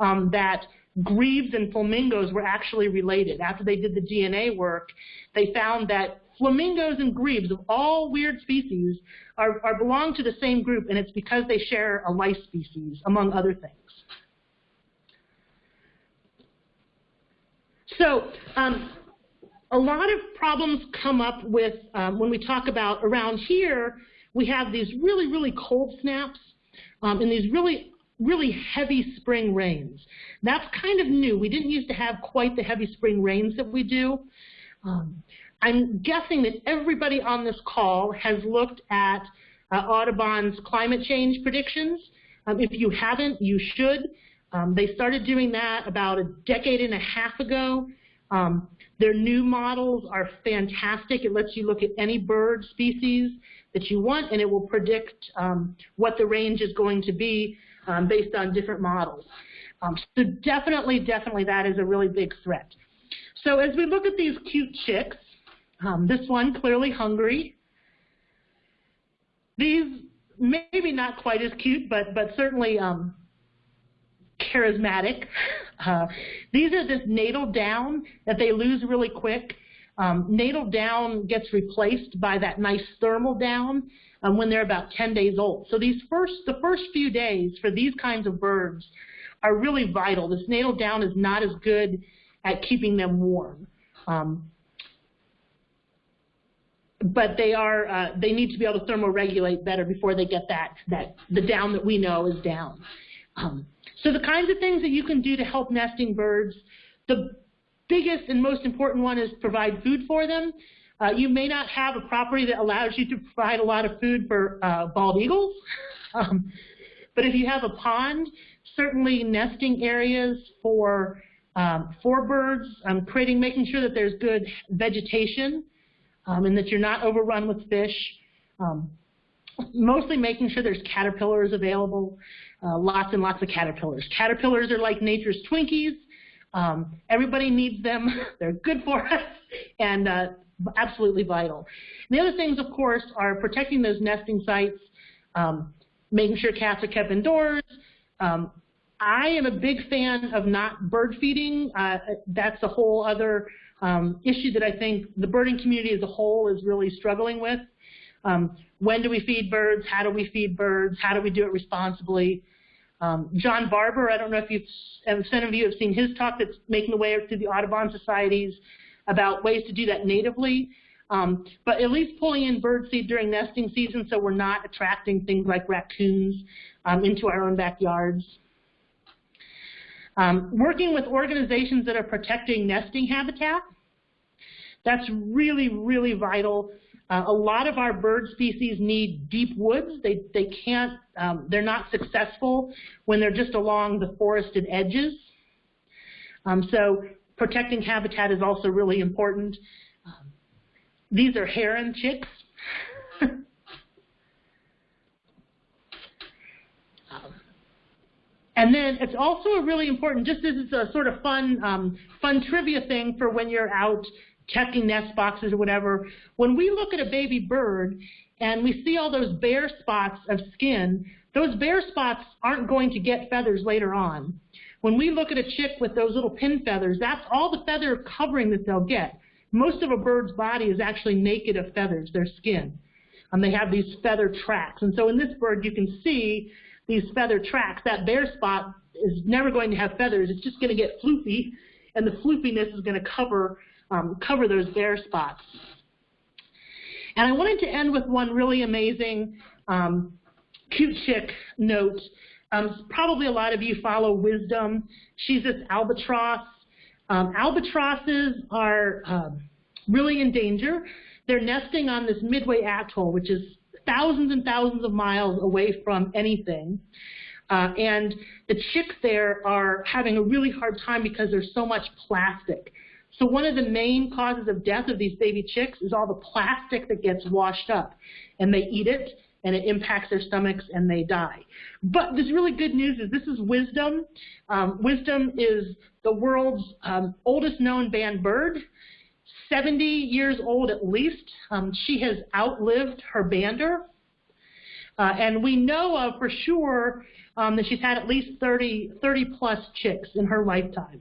um, that grebes and flamingos were actually related. After they did the DNA work, they found that flamingos and grebes of all weird species are, are belong to the same group, and it's because they share a lice species, among other things. So um, a lot of problems come up with um, when we talk about around here, we have these really, really cold snaps um, and these really really heavy spring rains. That's kind of new. We didn't used to have quite the heavy spring rains that we do. Um, I'm guessing that everybody on this call has looked at uh, Audubon's climate change predictions. Um, if you haven't, you should. Um, they started doing that about a decade and a half ago. Um, their new models are fantastic. It lets you look at any bird species that you want, and it will predict um, what the range is going to be um, based on different models. Um, so definitely, definitely that is a really big threat. So as we look at these cute chicks, um, this one clearly hungry. These maybe not quite as cute, but but certainly um, charismatic. Uh, these are this natal down that they lose really quick. Um, natal down gets replaced by that nice thermal down um, when they're about 10 days old. So these first, the first few days for these kinds of birds are really vital. This natal down is not as good at keeping them warm. Um, but they are uh, they need to be able to thermoregulate better before they get that that the down that we know is down. Um, so the kinds of things that you can do to help nesting birds, the biggest and most important one is provide food for them. Uh, you may not have a property that allows you to provide a lot of food for uh, bald eagles, *laughs* um, but if you have a pond, certainly nesting areas for um, for birds, um, creating, making sure that there's good vegetation um, and that you're not overrun with fish. Um, mostly making sure there's caterpillars available, uh, lots and lots of caterpillars. Caterpillars are like nature's Twinkies. Um, everybody needs them. *laughs* They're good for *laughs* us and uh, absolutely vital. And the other things, of course, are protecting those nesting sites, um, making sure cats are kept indoors. Um, I am a big fan of not bird feeding. Uh, that's a whole other um, issue that I think the birding community as a whole is really struggling with. Um, when do we feed birds? How do we feed birds? How do we do it responsibly? Um, John Barber, I don't know if you've, some of you have seen his talk that's making the way through the Audubon societies about ways to do that natively. Um, but at least pulling in bird seed during nesting season so we're not attracting things like raccoons um, into our own backyards. Um, working with organizations that are protecting nesting habitat, that's really, really vital. Uh, a lot of our bird species need deep woods. They, they can't, um, they're not successful when they're just along the forested edges. Um, so protecting habitat is also really important. Um, these are heron chicks. *laughs* Um, and then it's also a really important, just as it's a sort of fun, um, fun trivia thing for when you're out checking nest boxes or whatever, when we look at a baby bird and we see all those bare spots of skin, those bare spots aren't going to get feathers later on. When we look at a chick with those little pin feathers, that's all the feather covering that they'll get. Most of a bird's body is actually naked of feathers, their skin. And they have these feather tracks. And so in this bird, you can see these feather tracks. That bare spot is never going to have feathers. It's just going to get floopy, and the floopiness is going to cover um, cover those bare spots. And I wanted to end with one really amazing um, cute chick note. Um, probably a lot of you follow Wisdom. She's this albatross. Um, albatrosses are um, really in danger. They're nesting on this Midway Atoll, which is thousands and thousands of miles away from anything. Uh, and the chicks there are having a really hard time because there's so much plastic. So one of the main causes of death of these baby chicks is all the plastic that gets washed up. And they eat it, and it impacts their stomachs, and they die. But this really good news is this is Wisdom. Um, Wisdom is the world's um, oldest known band bird. 70 years old at least. Um, she has outlived her bander. Uh, and we know of for sure um, that she's had at least 30, 30 plus chicks in her lifetime.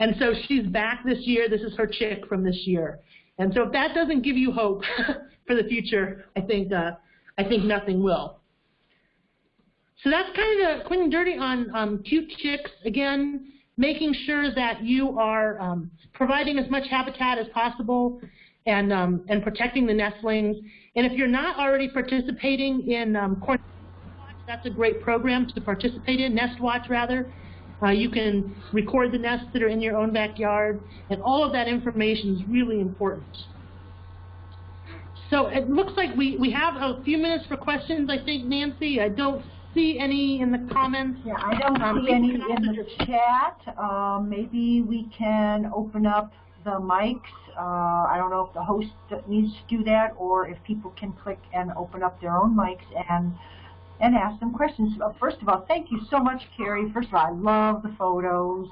And so she's back this year. This is her chick from this year. And so if that doesn't give you hope *laughs* for the future, I think uh, I think nothing will. So that's kind of the quick and dirty on um, cute chicks. Again, making sure that you are um, providing as much habitat as possible and um, and protecting the nestlings. And if you're not already participating in um, Corn Watch, that's a great program to participate in. Nest Watch, rather. Uh, you can record the nests that are in your own backyard, and all of that information is really important. So it looks like we, we have a few minutes for questions, I think, Nancy. I don't see any in the comments. Yeah, I don't Um, see any in the chat. Um, maybe we can open up the mics. Uh, I don't know if the host needs to do that or if people can click and open up their own mics and and ask them questions. Uh, First of all, thank you so much, Carrie. First of all, I love the photos.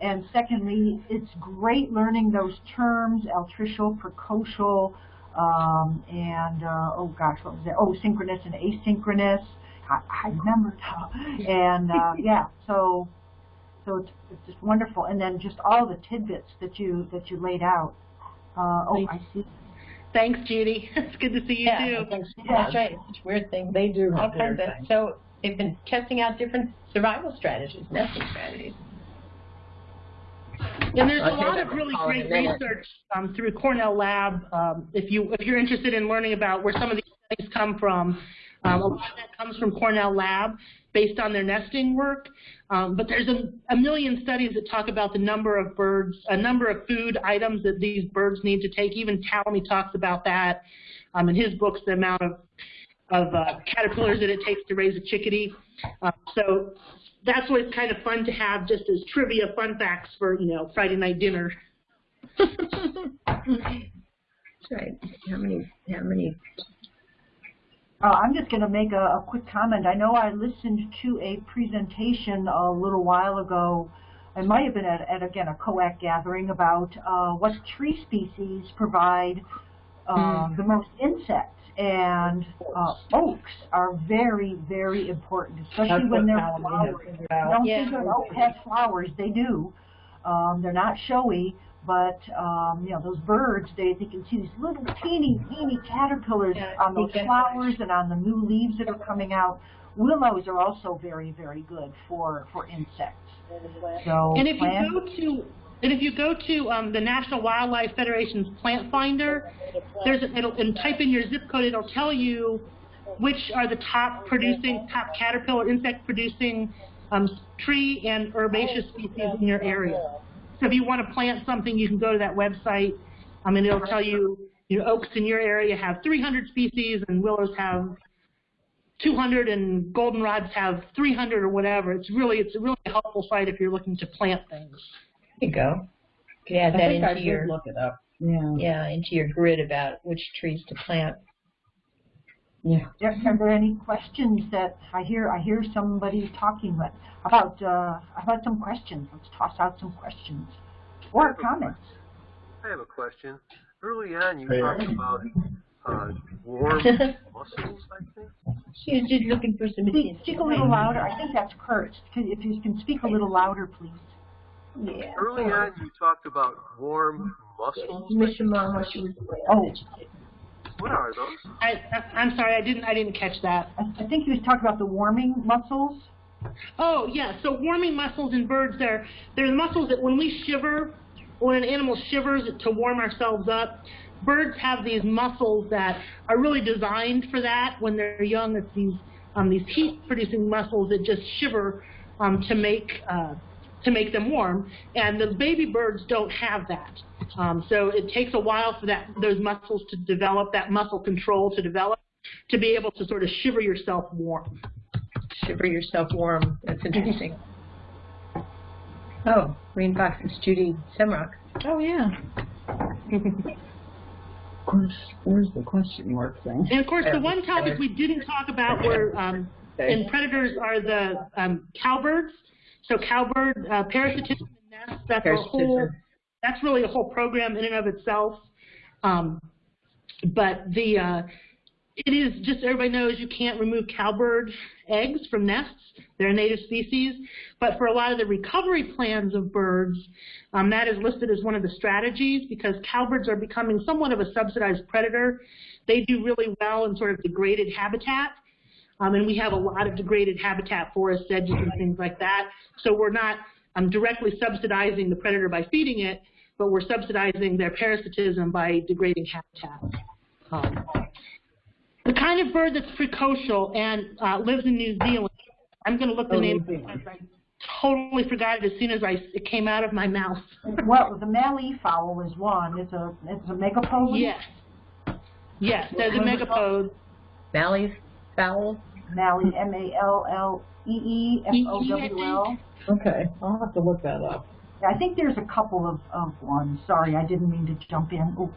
And secondly, it's great learning those terms, altricial, precocial, um, and, uh, oh gosh, what was that? Oh, synchronous and asynchronous. I, I remembered how. *laughs* And, uh, *laughs* yeah, so, so it's, it's just wonderful. And then just all the tidbits that you, that you laid out. Uh, oh, I see. Thanks, Judy. *laughs* It's good to see you, Yeah, too. thanks. that's right. It's a weird thing. They do All have their kinds of, so they've been testing out different survival strategies, nesting strategies. And there's a Okay, lot of really great research um, through Cornell Lab. Um, if you if you're interested in learning about where some of these things come from, um, a lot of that comes from Cornell Lab based on their nesting work. Um, but there's a, a million studies that talk about the number of birds, a number of food items that these birds need to take. Even Tallamy talks about that um, in his books, the amount of of uh, caterpillars that it takes to raise a chickadee. Uh, so that's always kind of fun to have just as trivia fun facts for, you know, Friday night dinner. *laughs* That's right. How many, how many, Uh, I'm just going to make a, a quick comment. I know I listened to a presentation a little while ago. It might have been at, at again, a COAC gathering about uh, what tree species provide uh, the most insects. And uh, oaks are very, very important, especially That's when they're Alan flowering. figured You out. don't Yeah. think of oak has flowers. They do. Um, they're not showy, but um, you know those birds. They they can see these little teeny teeny caterpillars Yeah, on those flowers and on the new leaves that are coming out. Willows are also very very good for for insects. So And if you go to and if you go to um, the National Wildlife Federation's Plant Finder, there's a, it'll and type in your zip code. It'll tell you which are the top producing, top caterpillar insect producing um, tree and herbaceous species in your area. So if you want to plant something, you can go to that website. I mean, it'll tell you, you know, oaks in your area have 300 species and willows have 200 and goldenrods have 300 or whatever. It's really, it's a really helpful site if you're looking to plant things. there you go. You could add I that think I into your, look it up. Yeah. yeah, into your grid about which trees to plant. Yeah. Are, are there any questions that I hear? I hear somebody talking. But about uh, about some questions? Let's toss out some questions or comments. I have a question. Early on, you Hey. talked about uh, warm *laughs* muscles, I think. She was just looking for some Speak, speak a little louder. I think that's Kurt. If you can speak a little louder, please. Yeah. Early on, you talked about warm muscles. Mishima, Oh, What are those? I, I, I'm sorry, I didn't, I didn't catch that. I, I think he was talking about the warming muscles. Oh, yeah. So warming muscles in birds, they're, they're the muscles that when we shiver, when an animal shivers to warm ourselves up, birds have these muscles that are really designed for that. When they're young, it's these, um, these heat-producing muscles that just shiver um, to make uh, to make them warm. And the baby birds don't have that. Um, so it takes a while for that those muscles to develop, that muscle control to develop, to be able to sort of shiver yourself warm. shiver yourself warm. That's interesting. Oh, Green Fox, it's Judy Semroc. Oh, yeah. Of course, where's the question mark thing? And of course, the one topic we didn't talk about were um, in predators are the um, cowbirds. So cowbird uh, parasitism in nests. That's a whole. That's really a whole program in and of itself. Um, but the uh, It is, just everybody knows, you can't remove cowbird eggs from nests. They're a native species. But for a lot of the recovery plans of birds, um, that is listed as one of the strategies because cowbirds are becoming somewhat of a subsidized predator. They do really well in sort of degraded habitat. Um, and we have a lot of degraded habitat, forest edges and things like that. So we're not um, directly subsidizing the predator by feeding it, but we're subsidizing their parasitism by degrading habitat. Um, the kind of bird that's precocial and uh, lives in New Zealand, I'm going to look the Oh, name New Zealand. because I totally forgot it as soon as I, it came out of my mouth. *laughs* Well, the Mallee fowl is one. It's a it's a megapode. Yes. Yes, there's a megapode. Mallee's fowl. Mallee, M-A-L-L-E-E F-O-W-L. Okay, I'll have to look that up. I think there's a couple of, of ones. Sorry, I didn't mean to jump in. Ooh.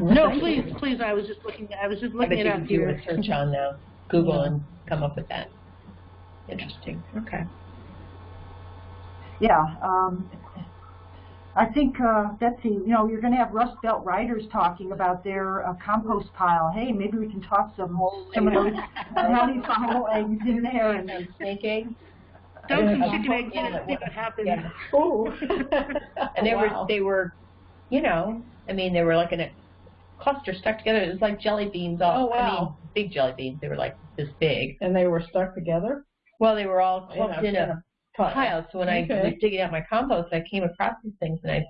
No, please, please. I was just looking. I was just I looking bet it you up can do a search on uh, Google and come up with that. Interesting. Okay. Yeah, um, I think, uh, Betsy, you know, you're going to have Rust Belt writers talking about their uh, compost pile. Hey, maybe we can toss some, some of those *laughs* Mallee fowl eggs in there. And, And *laughs* snake eggs. Dump some Yeah. chicken eggs and see what happens. Yeah. Oh. And they Wow. were they were, you know, I mean they were like in a cluster stuck together. It was like jelly beans all. Oh, I mean, wow. big jelly beans. They were like this big. And they were stuck together? Well, they were all clumped in in a a pile. So when I was digging out my compost, I came across these things, and I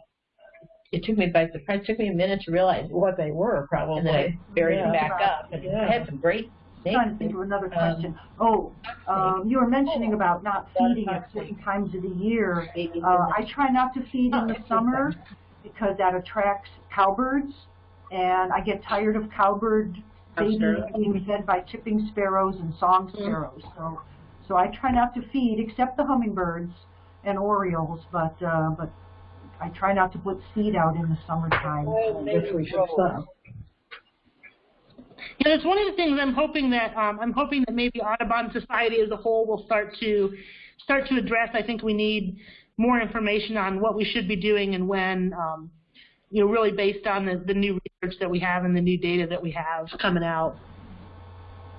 it took me by surprise. It took me a minute to realize, What they were, probably. and then I buried Yeah. them back up. And Yeah. I had some great I'm trying to think of another Um, question. Oh, um, you were mentioning about not feeding at certain times of the year. Uh, I try not to feed in the summer because that attracts cowbirds, and I get tired of cowbird babies being fed by chipping sparrows and song sparrows. So, so I try not to feed except the hummingbirds and orioles, but uh, but I try not to put seed out in the summertime. I guess we should stop. You know, it's one of the things I'm hoping that um, I'm hoping that maybe Audubon Society as a whole will start to start to address. I think we need more information on what we should be doing and when. Um, you know, really based on the, the new research that we have and the new data that we have coming out.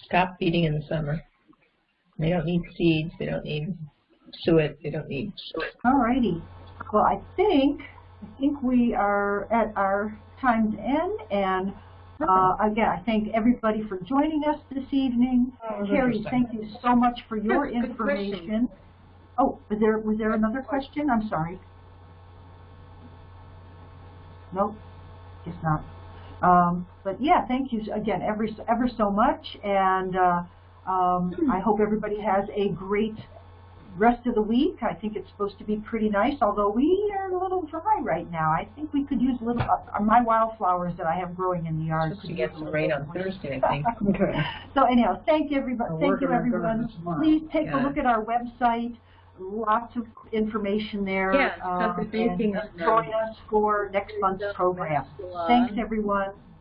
Stop feeding in the summer. They don't need seeds. They don't need suet. They don't need. All righty. Well, I think I think we are at our time's end, and uh, again, I thank everybody for joining us this evening. Was Carrie, thank you so much for your Yes, good question. information. Oh, was there was there another question? I'm sorry. Nope, guess not. Um, but yeah, thank you again ever ever so much, and uh, um, I hope everybody has a great rest of the week. I think it's supposed to be pretty nice, although we are a little dry right now. I think we could use a little, uh, my wildflowers that I have growing in the yard. Supposed to get some rain on. Thursday, I think. *laughs* Okay. So anyhow, thank you everybody, I'll thank you everyone. Please take a look at our website. Lots of information there. Yeah, um, if anything and join us for next month's program. Thanks everyone. Bye.